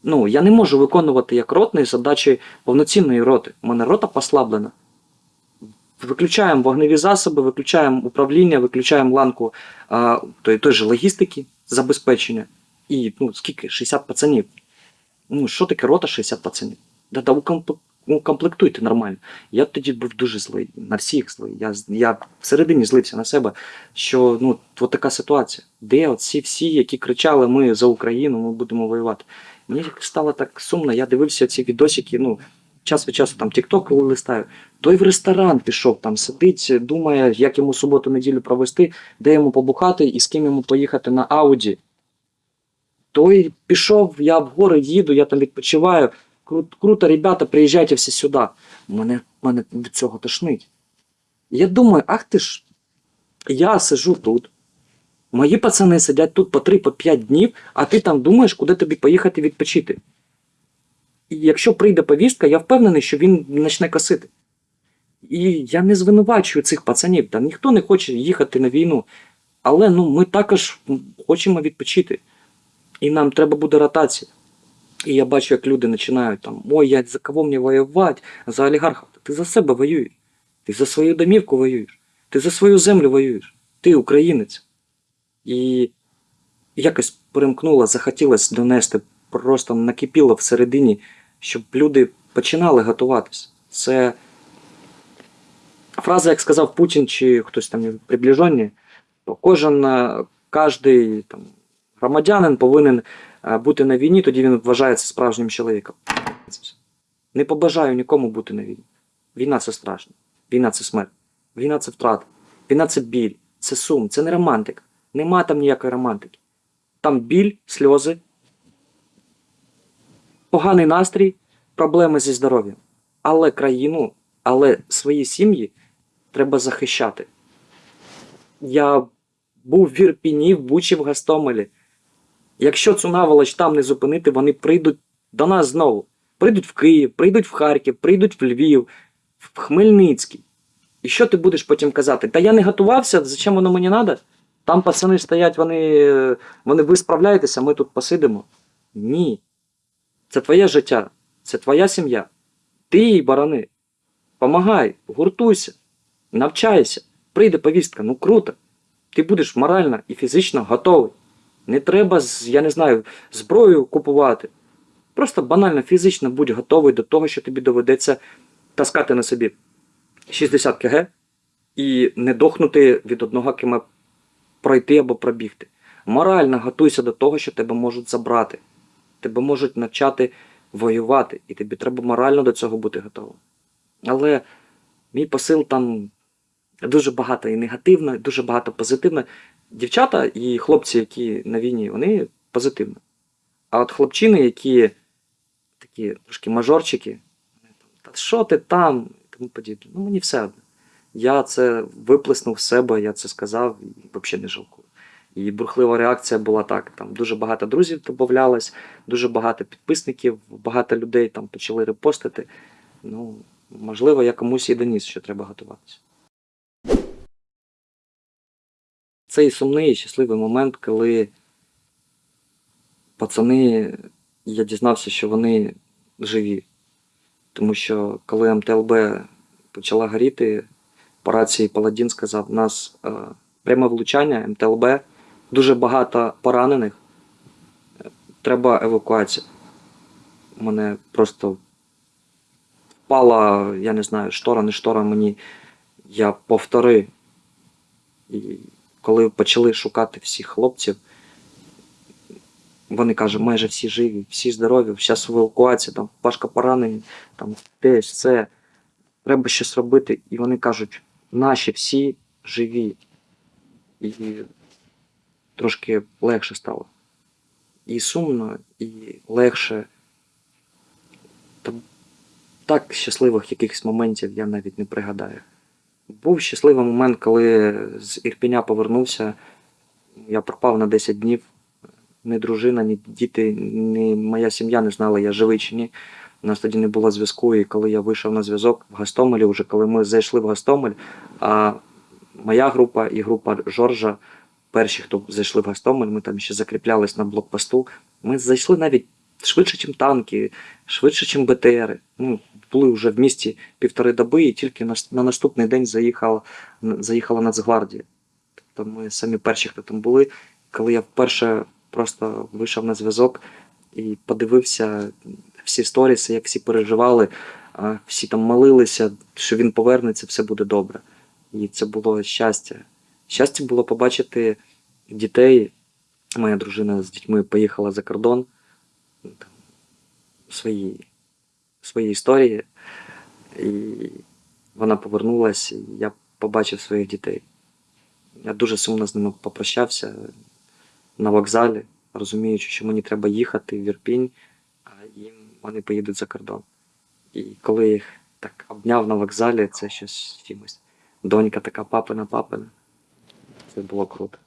Ну, я не можу виконувати як ротний задачі повноцінної роти. У мене рота послаблена. Виключаємо вогневі засоби, виключаємо управління, виключаємо ланку а, той, той же логістики, забезпечення. І ну, скільки? 60 пацанів. Ну, що таке рота 60 пацанів? Да, да укомплектуйте нормально. Я тоді був дуже злий, на всіх злий. Я, я всередині злився на себе, що ну, от така ситуація. Де от всі, які кричали, ми за Україну, ми будемо воювати. Мені стало так сумно, я дивився ці відосики, ну, час від часу там коли листаю. Той в ресторан пішов, там сидить, думає, як йому суботу-неділю провести, де йому побухати і з ким йому поїхати на Ауді. Той пішов, я в гори їду, я там відпочиваю. Круто, ребята, приїжджайте всі сюди. Мене, мене від цього тошнить. Я думаю, ах ти ж, я сижу тут. Мої пацани сидять тут по 3-5 днів, а ти там думаєш, куди тобі поїхати відпочити. І якщо прийде повістка, я впевнений, що він почне косити. І я не звинувачую цих пацанів, та ніхто не хоче їхати на війну. Але ну, ми також хочемо відпочити. І нам треба буде ротація. І я бачу, як люди починають там: ой, я за кого мені воювати, за олігархів. Ти за себе воюєш. Ти за свою домівку воюєш. Ти за свою землю воюєш. Ти українець. І якось перемкнуло, захотілося донести, просто накипіло всередині, щоб люди починали готуватися. Це фраза, як сказав Путін чи хтось там приближені, то кожен, е, кожен там, громадянин повинен е, бути на війні, тоді він вважається справжнім чоловіком. Не побажаю нікому бути на війні. Війна це страшно. Війна це смерть. Війна це втрата. Війна це біль, це сум, це не романтика. Нема там ніякої романтики. Там біль, сльози, поганий настрій, проблеми зі здоров'ям. Але країну, але свої сім'ї треба захищати. Я був в Ірпіні, в Бучі, в Гастомелі. Якщо цю наволоч там не зупинити, вони прийдуть до нас знову. Прийдуть в Київ, прийдуть в Харків, прийдуть в Львів, в Хмельницький. І що ти будеш потім казати? Та я не готувався, зачем воно мені треба? Там пацани стоять, вони, вони ви справляєтеся, ми тут посидимо. Ні. Це твоє життя, це твоя сім'я. Ти їй барани. Помагай, гуртуйся, навчайся. Прийде повістка, ну круто. Ти будеш морально і фізично готовий. Не треба, я не знаю, зброю купувати. Просто банально фізично будь готовий до того, що тобі доведеться таскати на собі 60 кг і не дохнути від одного км пройти або пробігти. Морально готуйся до того, що тебе можуть забрати. Тебе можуть навчати воювати, і тобі треба морально до цього бути готовим. Але мій посил там дуже багато і негативно, і дуже багато позитивно. Дівчата і хлопці, які на війні, вони позитивно. А от хлопчини, які такі трошки мажорчики, та що ти там? і тому подібне. Ну, мені все одно. Я це виплеснув з себе, я це сказав і взагалі не жалкую. І бурхлива реакція була так: там дуже багато друзів додавалось, дуже багато підписників, багато людей там почали репостити. Ну, можливо, я комусь і доніс, що треба готуватися. Цей сумний і щасливий момент, коли пацани, я дізнався, що вони живі. Тому що коли МТЛБ почала горіти, по рації Паладін сказав, у нас е, пряме влучання, МТЛБ, дуже багато поранених, треба евакуація. У мене просто впала, я не знаю, штора, не штора мені. Я повтори. Коли почали шукати всіх хлопців, вони кажуть, майже всі живі, всі здорові, зараз евакуація, там Пашка поранений, там десь це. Треба щось робити. І вони кажуть, наші всі живі. І трошки легше стало. І сумно, і легше. Та так щасливих якихось моментів я навіть не пригадаю. Був щасливий момент, коли з Ірпіня повернувся. Я пропав на 10 днів. Ні дружина, ні діти, ні моя сім'я не знала, я живий чи ні. У нас тоді не було зв'язку, і коли я вийшов на зв'язок в Гастомелі, вже коли ми зайшли в Гастомель, а моя група і група Жоржа, перші, хто зайшли в Гастомель, ми там ще закріплялись на блокпосту. Ми зайшли навіть швидше, ніж танки, швидше, ніж БТРи. Ну, були вже в місті півтори доби, і тільки на, на наступний день заїхала, заїхала Нацгвардія. Тобто ми самі перші, хто там були. Коли я вперше просто вийшов на зв'язок і подивився всі сторіси, як всі переживали, всі там молилися, що він повернеться, все буде добре. І це було щастя. Щастя було побачити дітей. Моя дружина з дітьми поїхала за кордон. свої, свої історії. І вона повернулася, і я побачив своїх дітей. Я дуже сумно з ними попрощався на вокзалі, розуміючи, що мені треба їхати в Ірпінь, а їм вони поїдуть за кордон. І коли їх так обняв на вокзалі, це щось чимось. Донька така папина, папина. Це було круто.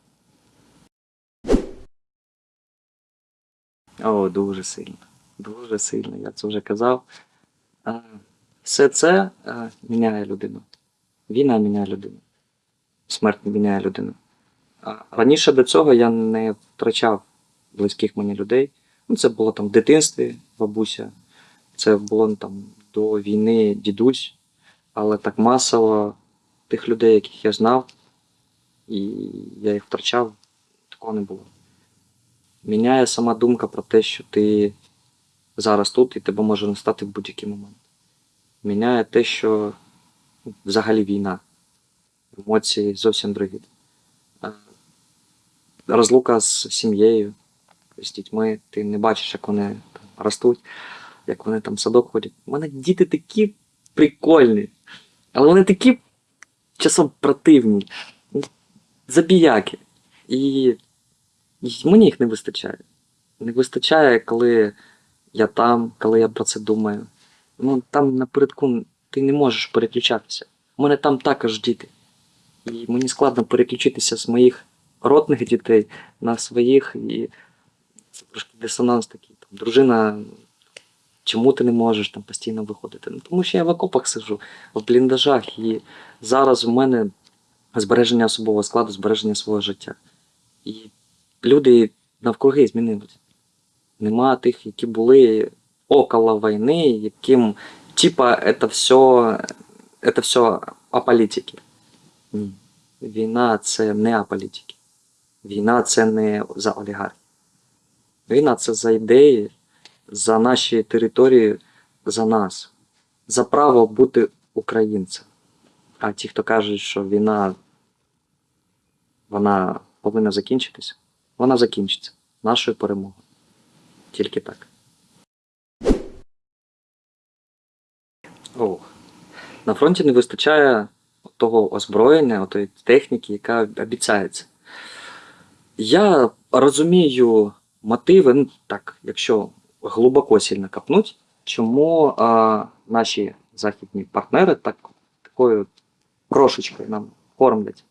О, дуже сильно. Дуже сильно, я це вже казав. Все це міняє людину. Війна міняє людину. Смерть міняє людину. Раніше до цього я не втрачав близьких мені людей. Ну, це було там в дитинстві, бабуся, це було ну, там до війни дідусь, але так масово тих людей, яких я знав, і я їх втрачав, такого не було. Міняє сама думка про те, що ти зараз тут і тебе може настати в будь-який момент. Міняє те, що взагалі війна. Емоції зовсім другі. Розлука з сім'єю, з дітьми. Ти не бачиш, як вони там, ростуть, як вони там в садок ходять. У мене діти такі прикольні, але вони такі часом противні, забіяки. І мені їх не вистачає. Не вистачає, коли я там, коли я про це думаю. Ну, там напередку ти не можеш переключатися. У мене там також діти. І мені складно переключитися з моїх родних дітей на своїх. І це трошки дисонанс такий. Там, дружина, чому ти не можеш там постійно виходити? Ну, тому що я в окопах сижу, в бліндажах, і зараз у мене збереження особового складу, збереження свого життя. І люди навкруги змінилися. Нема тих, які були около війни, яким типа это все, это все аполітики. Ні. Війна це не аполітики. Війна це не за олігархів. Війна це за ідеї, за наші території, за нас, за право бути українцем. А ті, хто кажуть, що війна вона повинна закінчитися, вона закінчиться нашою перемогою. Тільки так. Ох. На фронті не вистачає того озброєння, тої техніки, яка обіцяється. Я розумію мотиви, ну так, якщо глибоко сильно копнуть, чому а, наші західні партнери так, такою крошечкою нам кормлять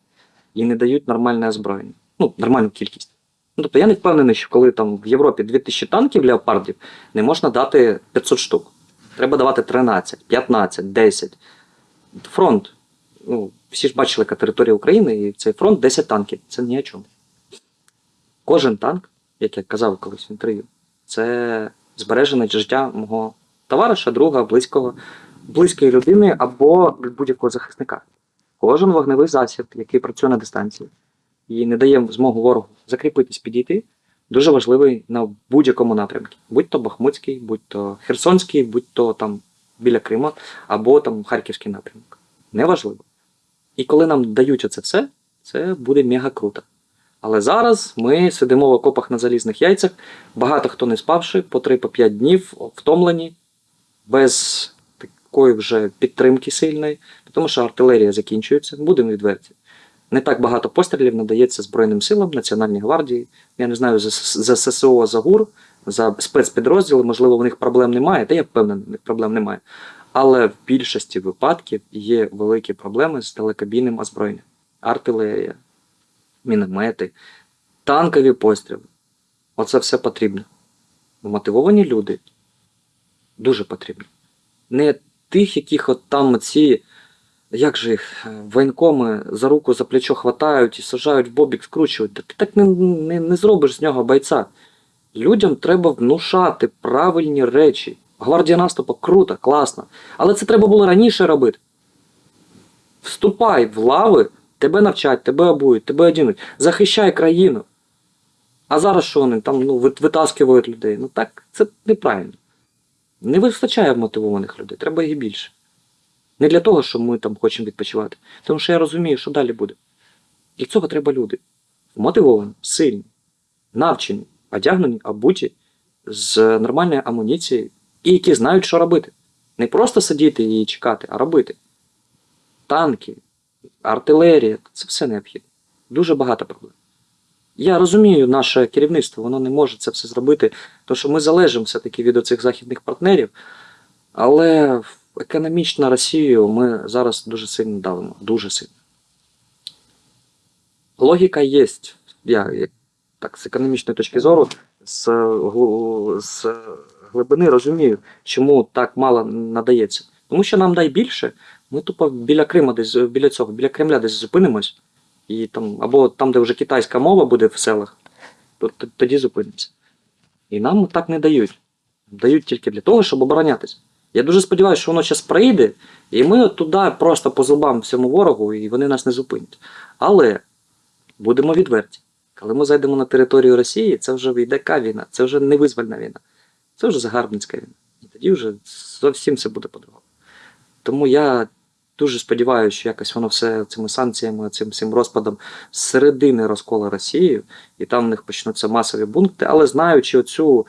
і не дають нормальне озброєння. Ну, нормальну кількість. Ну, тобто я не впевнений, що коли там в Європі 2000 танків леопардів, не можна дати 500 штук. Треба давати 13, 15, 10. Фронт. Ну, всі ж бачили, яка територія України, і цей фронт 10 танків. Це ні о чому. Кожен танк, як я казав колись в інтерв'ю, це збережене життя мого товариша, друга, близького, близької людини або будь-якого захисника. Кожен вогневий засіб, який працює на дистанції і не дає змогу ворогу закріпитись, підійти, дуже важливий на будь-якому напрямку. Будь то Бахмутський, будь то Херсонський, будь то там біля Крима, або там Харківський напрямок. Неважливо. І коли нам дають оце все, це буде мега круто. Але зараз ми сидимо в окопах на залізних яйцях, багато хто не спавши, по 3-5 днів, втомлені, без такої вже підтримки сильної, тому що артилерія закінчується, будемо відверті. Не так багато пострілів надається Збройним силам, Національній гвардії. Я не знаю за, ССО, за ГУР, за спецпідрозділи, можливо, в них проблем немає, та я впевнений, в них проблем немає. Але в більшості випадків є великі проблеми з далекобійним озброєнням. Артилерія, міномети, танкові постріли. Оце все потрібно. Мотивовані люди дуже потрібні. Не тих, яких от там ці, як же їх, е, воєнкоми за руку за плечо хватають і сажають в бобік, скручують. Та ти так не, не, не зробиш з нього бойця. Людям треба внушати правильні речі. Гвардія наступу круто, класно. Але це треба було раніше робити. Вступай в лави, тебе навчать, тебе обують, тебе одінуть. Захищай країну. А зараз що вони там ну, вит- витаскують людей? Ну так це неправильно. Не вистачає мотивованих людей, треба їх більше. Не для того, що ми там хочемо відпочивати. Тому що я розумію, що далі буде. Для цього треба люди. Мотивовані, сильні, навчені, одягнені, обуті, з нормальною амуніцією, і які знають, що робити. Не просто сидіти і чекати, а робити. Танки, артилерія це все необхідно. Дуже багато проблем. Я розумію, наше керівництво воно не може це все зробити, тому що ми залежимо все-таки від оцих західних партнерів, але економічно Росію ми зараз дуже сильно давимо. Дуже сильно. Логіка є. Я так, з економічної точки зору, з, з глибини розумію, чому так мало надається. Тому що нам дай більше, ми тупо біля Крима, десь біля цього, біля Кремля десь зупинимось, і там, або там, де вже китайська мова буде в селах, то тоді зупинимося. І нам так не дають. Дають тільки для того, щоб оборонятися. Я дуже сподіваюся, що воно зараз прийде, і ми туди просто по зубам всьому ворогу, і вони нас не зупинять. Але будемо відверті. Коли ми зайдемо на територію Росії, це вже йде яка війна, це вже не визвольна війна, це вже загарбницька війна. І тоді вже зовсім все буде по-другому. Тому я дуже сподіваюся, що якось воно все цими санкціями, цим всім розпадом з середини розкола Росії, і там в них почнуться масові бункти, але знаючи оцю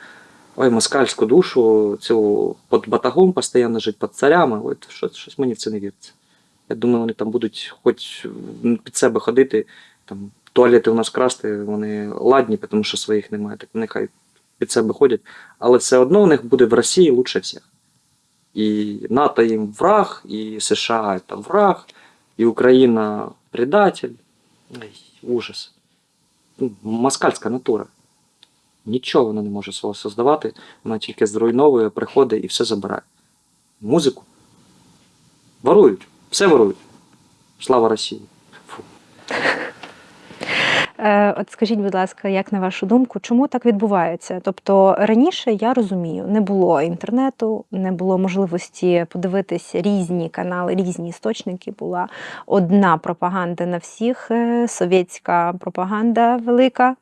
ой, москальську душу, цю під батагом постійно жити під царями, от щось, щось мені в це не віриться. Я думаю, вони там будуть хоч під себе ходити, там туалети у нас красти, вони ладні, тому що своїх немає, так нехай під себе ходять. Але все одно у них буде в Росії лучше всіх. І НАТО їм враг, і США це враг, і Україна предатель. Ай, ужас. Ну, Москальська натура. Нічого вона не може свого создавати, вона тільки зруйновує, приходить і все забирає. Музику. Ворують, все ворують. Слава Росії. Фу. Е, От скажіть, будь ласка, як на вашу думку, чому так відбувається? Тобто раніше я розумію, не було інтернету, не було можливості подивитись різні канали, різні істочники. Була одна пропаганда на всіх, е, совєтська пропаганда велика.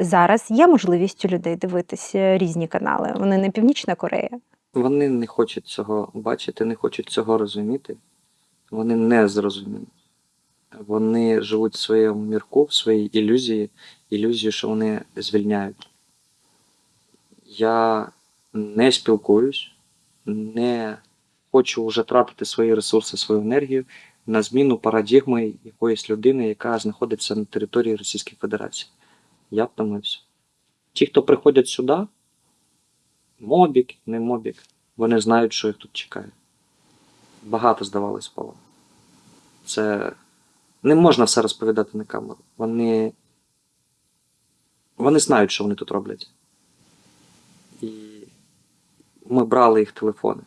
Зараз є можливість у людей дивитися різні канали. Вони не Північна Корея. Вони не хочуть цього бачити, не хочуть цього розуміти. Вони не зрозуміють. Вони живуть в своєму мірку, в своїй ілюзії, ілюзію, що вони звільняють. Я не спілкуюсь, не хочу вже тратити свої ресурси, свою енергію на зміну парадігми якоїсь людини, яка знаходиться на території Російської Федерації. Я втомився. Ті, хто приходять сюди, мобік, не мобік, вони знають, що їх тут чекає. Багато здавалось полон. Це не можна все розповідати на камеру. Вони. Вони знають, що вони тут роблять. І ми брали їх телефони.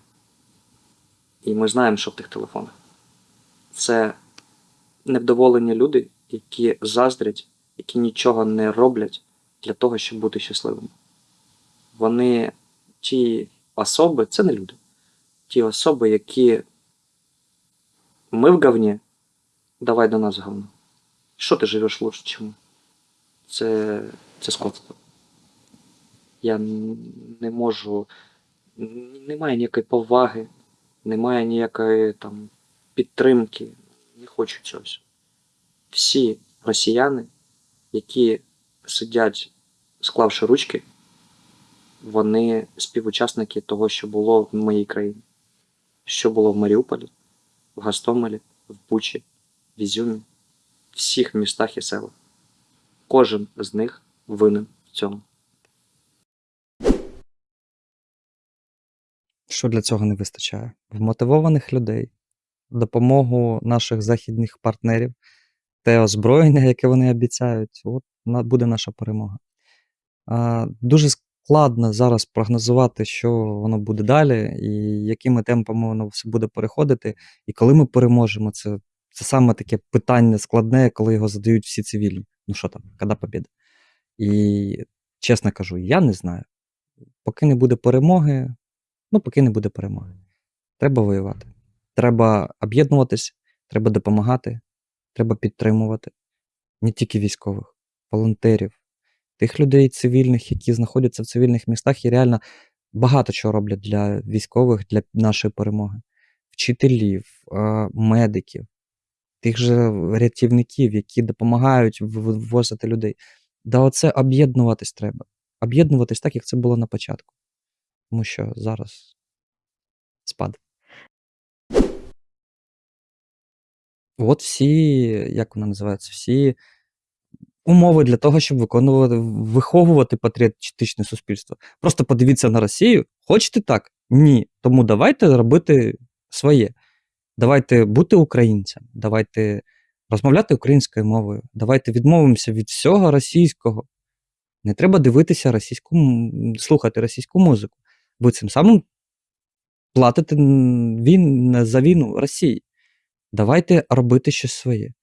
І ми знаємо, що в тих телефонах. Це невдоволені люди, які заздрять, які нічого не роблять для того, щоб бути щасливими. Вони ті особи, це не люди. Ті особи, які ми в говні, давай до нас говно. Що ти живеш лучше, ми? Це, це скотство. Я не можу. Немає ніякої поваги, немає ніякої там підтримки. Не хочу цього. Всі росіяни, які сидять, склавши ручки, вони співучасники того, що було в моїй країні. Що було в Маріуполі, в Гастомелі, в Бучі, в Ізюмі, в всіх містах і селах. Кожен з них винен в цьому. Що для цього не вистачає? Вмотивованих людей, допомогу наших західних партнерів, те озброєння, яке вони обіцяють, от буде наша перемога. Дуже складно зараз прогнозувати, що воно буде далі, і якими темпами воно все буде переходити, і коли ми переможемо. Це, це саме таке питання складне, коли його задають всі цивільні. Ну що там, коли побіда? І чесно кажу, я не знаю. Поки не буде перемоги, ну поки не буде перемоги. Треба воювати. Треба об'єднуватись, треба допомагати, треба підтримувати не тільки військових, волонтерів, тих людей цивільних, які знаходяться в цивільних містах і реально багато чого роблять для військових, для нашої перемоги. Вчителів, е, медиків, тих же рятівників, які допомагають вивозити людей. Да, оце об'єднуватись треба. Об'єднуватись так, як це було на початку. Тому що зараз спад. От всі, як вона називається, всі умови для того, щоб виконувати, виховувати патріотичне суспільство. Просто подивіться на Росію. Хочете так? Ні. Тому давайте робити своє. Давайте бути українцем, давайте розмовляти українською мовою, давайте відмовимося від всього російського. Не треба дивитися російську, слухати російську музику. Ви цим самим платите він, за війну Росії. Давайте робити щось своє.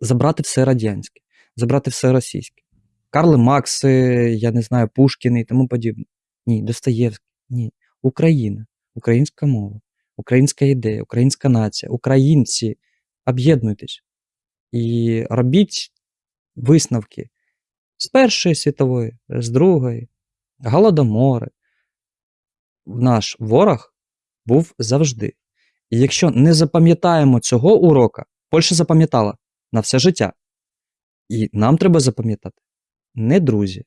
Забрати все радянське, забрати все російське. Карли Макси, я не знаю, Пушкіни і тому подібне. Ні, Достоєвський, ні. Україна, українська мова, українська ідея, українська нація, українці. Об'єднуйтесь і робіть висновки з Першої світової, з Другої, Голодомори. Наш ворог був завжди. І якщо не запам'ятаємо цього урока, Польща запам'ятала на все життя. І нам треба запам'ятати не друзі,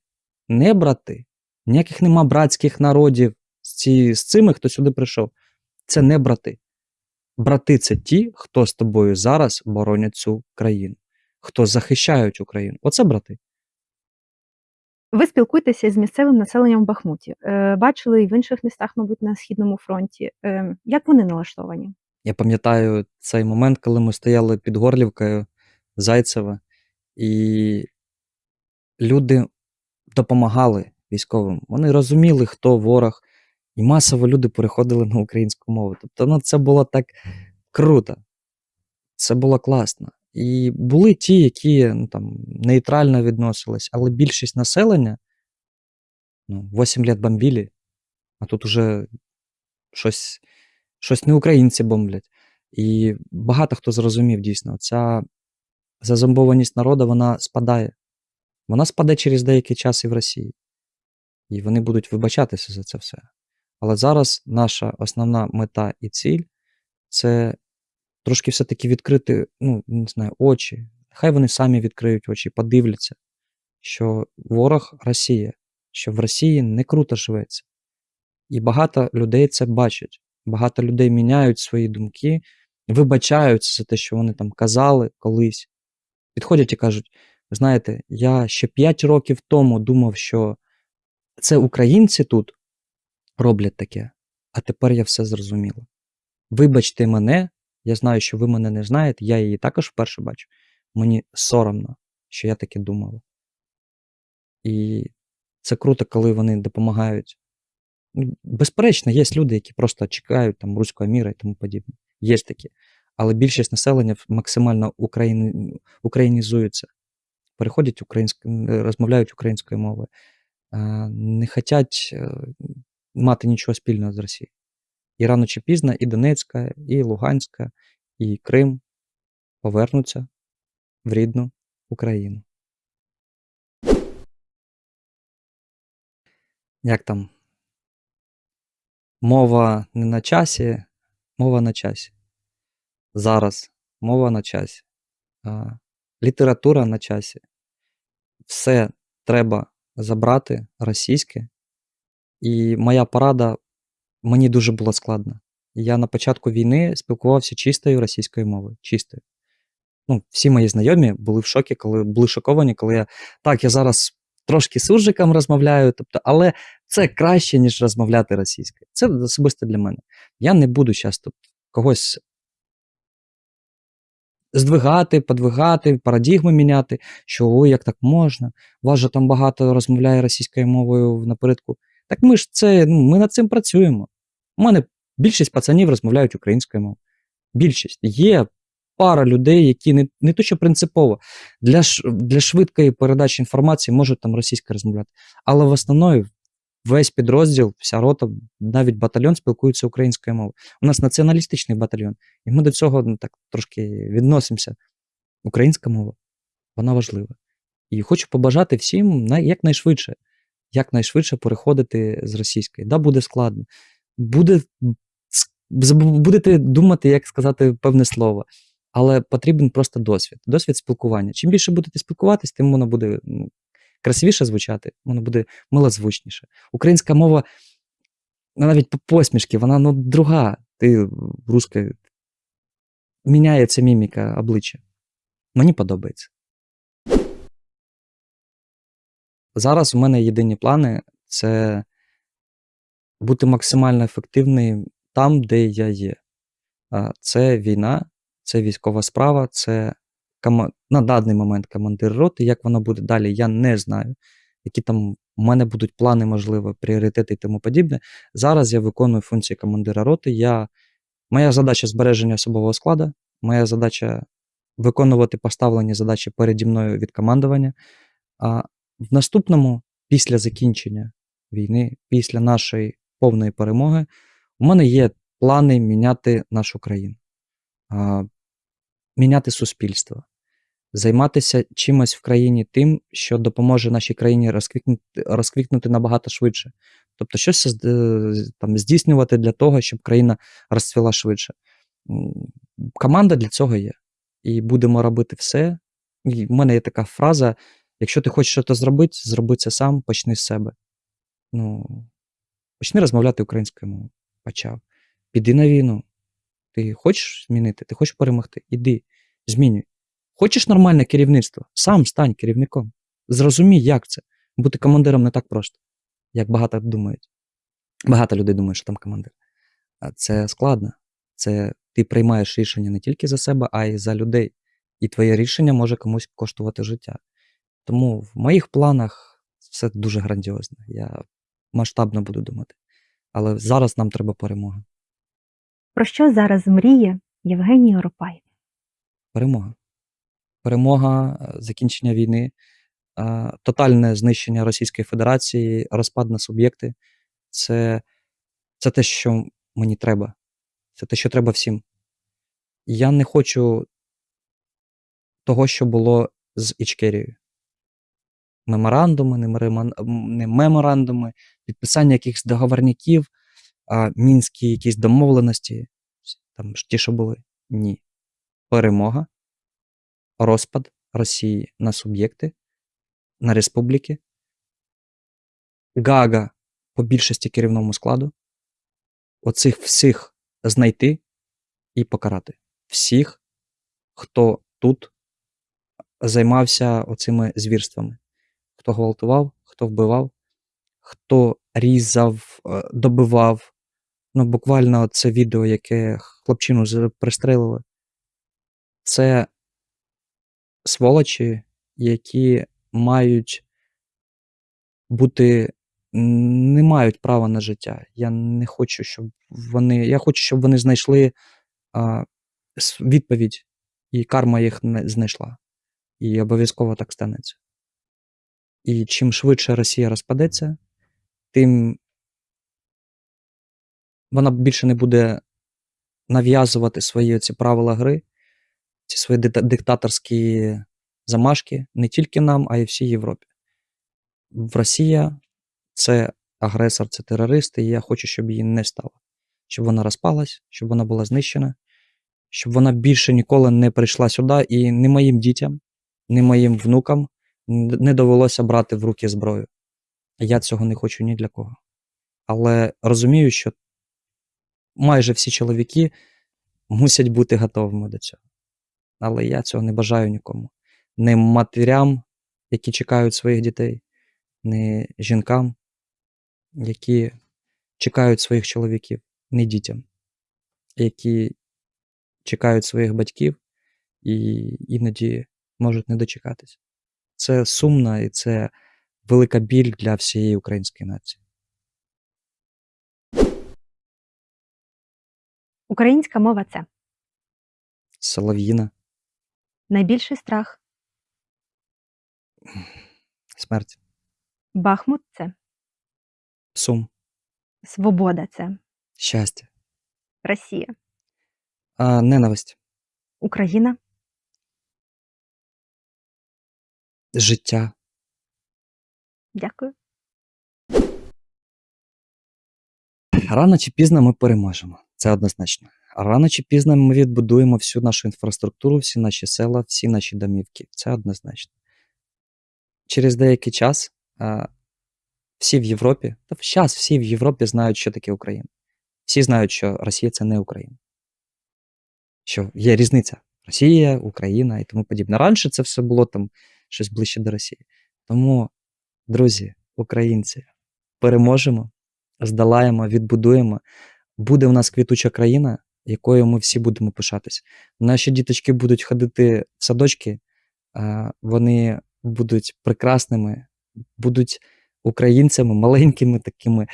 не брати, ніяких нема братських народів з, ці, з цими, хто сюди прийшов. Це не брати. Брати це ті, хто з тобою зараз боронять цю країну, хто захищають Україну. Оце брати. Ви спілкуєтеся з місцевим населенням в Бахмуті. Е, Бачили і в інших містах, мабуть, на східному фронті. Е, Як вони налаштовані? Я пам'ятаю цей момент, коли ми стояли під Горлівкою Зайцева, і люди допомагали військовим. Вони розуміли, хто ворог, і масово люди переходили на українську мову. Тобто ну, це було так круто. Це було класно. І були ті, які ну, там, нейтрально відносились, але більшість населення ну, 8 лет бомбили, а тут уже щось, щось не українці бомблять. І багато хто зрозумів дійсно, ця зазомбованість народу вона спадає. Вона спаде через деякий час і в Росії. І вони будуть вибачатися за це все. Але зараз наша основна мета і ціль це трошки все-таки відкрити, ну, не знаю, очі. Хай вони самі відкриють очі, подивляться, що ворог Росія, що в Росії не круто живеться. І багато людей це бачать. Багато людей міняють свої думки, вибачаються за те, що вони там казали колись. Підходять і кажуть: знаєте, я ще 5 років тому думав, що це українці тут роблять таке, а тепер я все зрозуміла. Вибачте мене, я знаю, що ви мене не знаєте, я її також вперше бачу. Мені соромно, що я таке думала. І це круто, коли вони допомагають. Ну, Безперечно, є люди, які просто чекають там руського міра і тому подібне. Є такі. Але більшість населення максимально україні... українізується, переходять українськ... розмовляють українською мовою, не хочуть е, мати нічого спільного з Росією. І рано чи пізно і Донецька, і Луганська, і Крим повернуться в рідну Україну. Як там? Мова не на часі, мова на часі. Зараз мова на часі. Література на часі. Все треба забрати російське. І моя порада мені дуже було складно. Я на початку війни спілкувався чистою російською мовою. Чистою. Ну, всі мої знайомі були в шокі, коли були шоковані, коли я. Так, я зараз трошки суржиком розмовляю, тобто, але це краще, ніж розмовляти російською. Це особисто для мене. Я не буду зараз тут когось здвигати, подвигати, парадігми міняти, що ой, як так можна. Вас же там багато розмовляє російською мовою напередку. Так ми ж це, ну, ми над цим працюємо. У мене більшість пацанів розмовляють українською мовою. Більшість. Є пара людей, які не, не то, що принципово, для, для швидкої передачі інформації можуть там російською розмовляти. Але в основному весь підрозділ, вся рота, навіть батальйон спілкуються українською мовою. У нас націоналістичний батальйон, і ми до цього ну, так трошки відносимося. Українська мова, вона важлива. І хочу побажати всім най- якнайшвидше, якнайшвидше переходити з російської. Да, буде складно. Буде, будете думати, як сказати певне слово. Але потрібен просто досвід, досвід спілкування. Чим більше будете спілкуватись, тим воно буде ну, красивіше звучати, воно буде милозвучніше. Українська мова, ну, навіть по посмішки, вона ну, друга. Ти руска міняється міміка обличчя. Мені подобається. Зараз у мене єдині плани це бути максимально ефективним там, де я є. Це війна, це військова справа, це кома... на даний момент командир роти. Як воно буде далі, я не знаю. Які там у мене будуть плани, можливо, пріоритети і тому подібне. Зараз я виконую функції командира роти. Я... Моя задача збереження особового складу, моя задача виконувати поставлені задачі переді мною від командування. А в наступному, після закінчення війни, після нашої повної перемоги, у мене є плани міняти нашу країну, міняти суспільство, займатися чимось в країні тим, що допоможе нашій країні розквітнути, розквітнути набагато швидше. Тобто, щось е, там, здійснювати для того, щоб країна розцвіла швидше. Команда для цього є. І будемо робити все. І в мене є така фраза: якщо ти хочеш щось зробити, зроби це сам, почни з себе. Ну, почни розмовляти українською мовою. Почав. Піди на війну. Ти хочеш змінити, ти хочеш перемогти? Іди, змінюй. Хочеш нормальне керівництво? Сам стань керівником. Зрозумій, як це. Бути командиром не так просто, як багато думають. Багато людей думають, що там командир. Це складно. Це ти приймаєш рішення не тільки за себе, а й за людей. І твоє рішення може комусь коштувати життя. Тому в моїх планах все дуже грандіозно. Я масштабно буду думати. Але зараз нам треба перемога. Про що зараз мріє Євгеній Оропай? Перемога. Перемога, е, закінчення війни, е, тотальне знищення Російської Федерації, розпад на суб'єкти це, це те, що мені треба. Це те, що треба всім. Я не хочу того, що було з Ічкерією. Меморандуми, не, меморандуми, підписання якихось договорників, а, мінські якісь домовленості, там ті, що були. Ні. Перемога, розпад Росії на суб'єкти, на республіки, Гага по більшості керівному складу, оцих всіх знайти і покарати. Всіх, хто тут займався оцими звірствами. Хто гвалтував, хто вбивав, хто різав, е, добивав. Ну, буквально це відео, яке хлопчину пристрелили. Це сволочі, які мають бути, не мають права на життя. Я не хочу, щоб вони. Я хочу, щоб вони знайшли а, відповідь, і карма їх не знайшла. І обов'язково так станеться. І чим швидше Росія розпадеться, тим вона більше не буде нав'язувати свої ці правила гри, ці свої диктаторські замашки не тільки нам, а й всій Європі. В Росія це агресор, це терорист, і я хочу, щоб її не стало. Щоб вона розпалась, щоб вона була знищена, щоб вона більше ніколи не прийшла сюди і не моїм дітям, не моїм внукам не довелося брати в руки зброю. Я цього не хочу ні для кого. Але розумію, що майже всі чоловіки мусять бути готовими до цього. Але я цього не бажаю нікому. Не матерям, які чекають своїх дітей, не жінкам, які чекають своїх чоловіків, не дітям, які чекають своїх батьків і іноді можуть не дочекатися. Це сумно і це велика біль для всієї української нації. Українська мова це. Солов'їна, найбільший страх. смерть, Бахмут це. Сум, свобода, це. Щастя, Росія, а, ненависть, Україна, життя. дякую. Рано чи пізно ми переможемо. Це однозначно. Рано чи пізно ми відбудуємо всю нашу інфраструктуру, всі наші села, всі наші домівки. Це однозначно. Через деякий час а, всі в Європі, та зараз всі в Європі знають, що таке Україна. Всі знають, що Росія це не Україна. Що є різниця. Росія, Україна і тому подібне. Раніше це все було там щось ближче до Росії. Тому, друзі, українці, переможемо, здолаємо, відбудуємо. Буде у нас квітуча країна, якою ми всі будемо пишатись. Наші діточки будуть ходити в садочки, вони будуть прекрасними, будуть українцями, маленькими, такими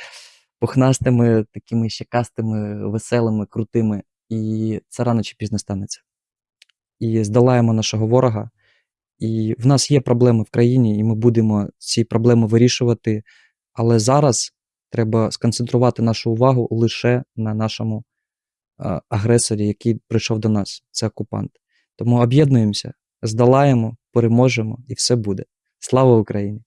пухнастими, такими щекастими, веселими, крутими. І це рано чи пізно станеться. І здолаємо нашого ворога. І в нас є проблеми в країні, і ми будемо ці проблеми вирішувати. Але зараз треба сконцентрувати нашу увагу лише на нашому агресорі, який прийшов до нас. Це окупант. Тому об'єднуємося, здолаємо, переможемо, і все буде. Слава Україні!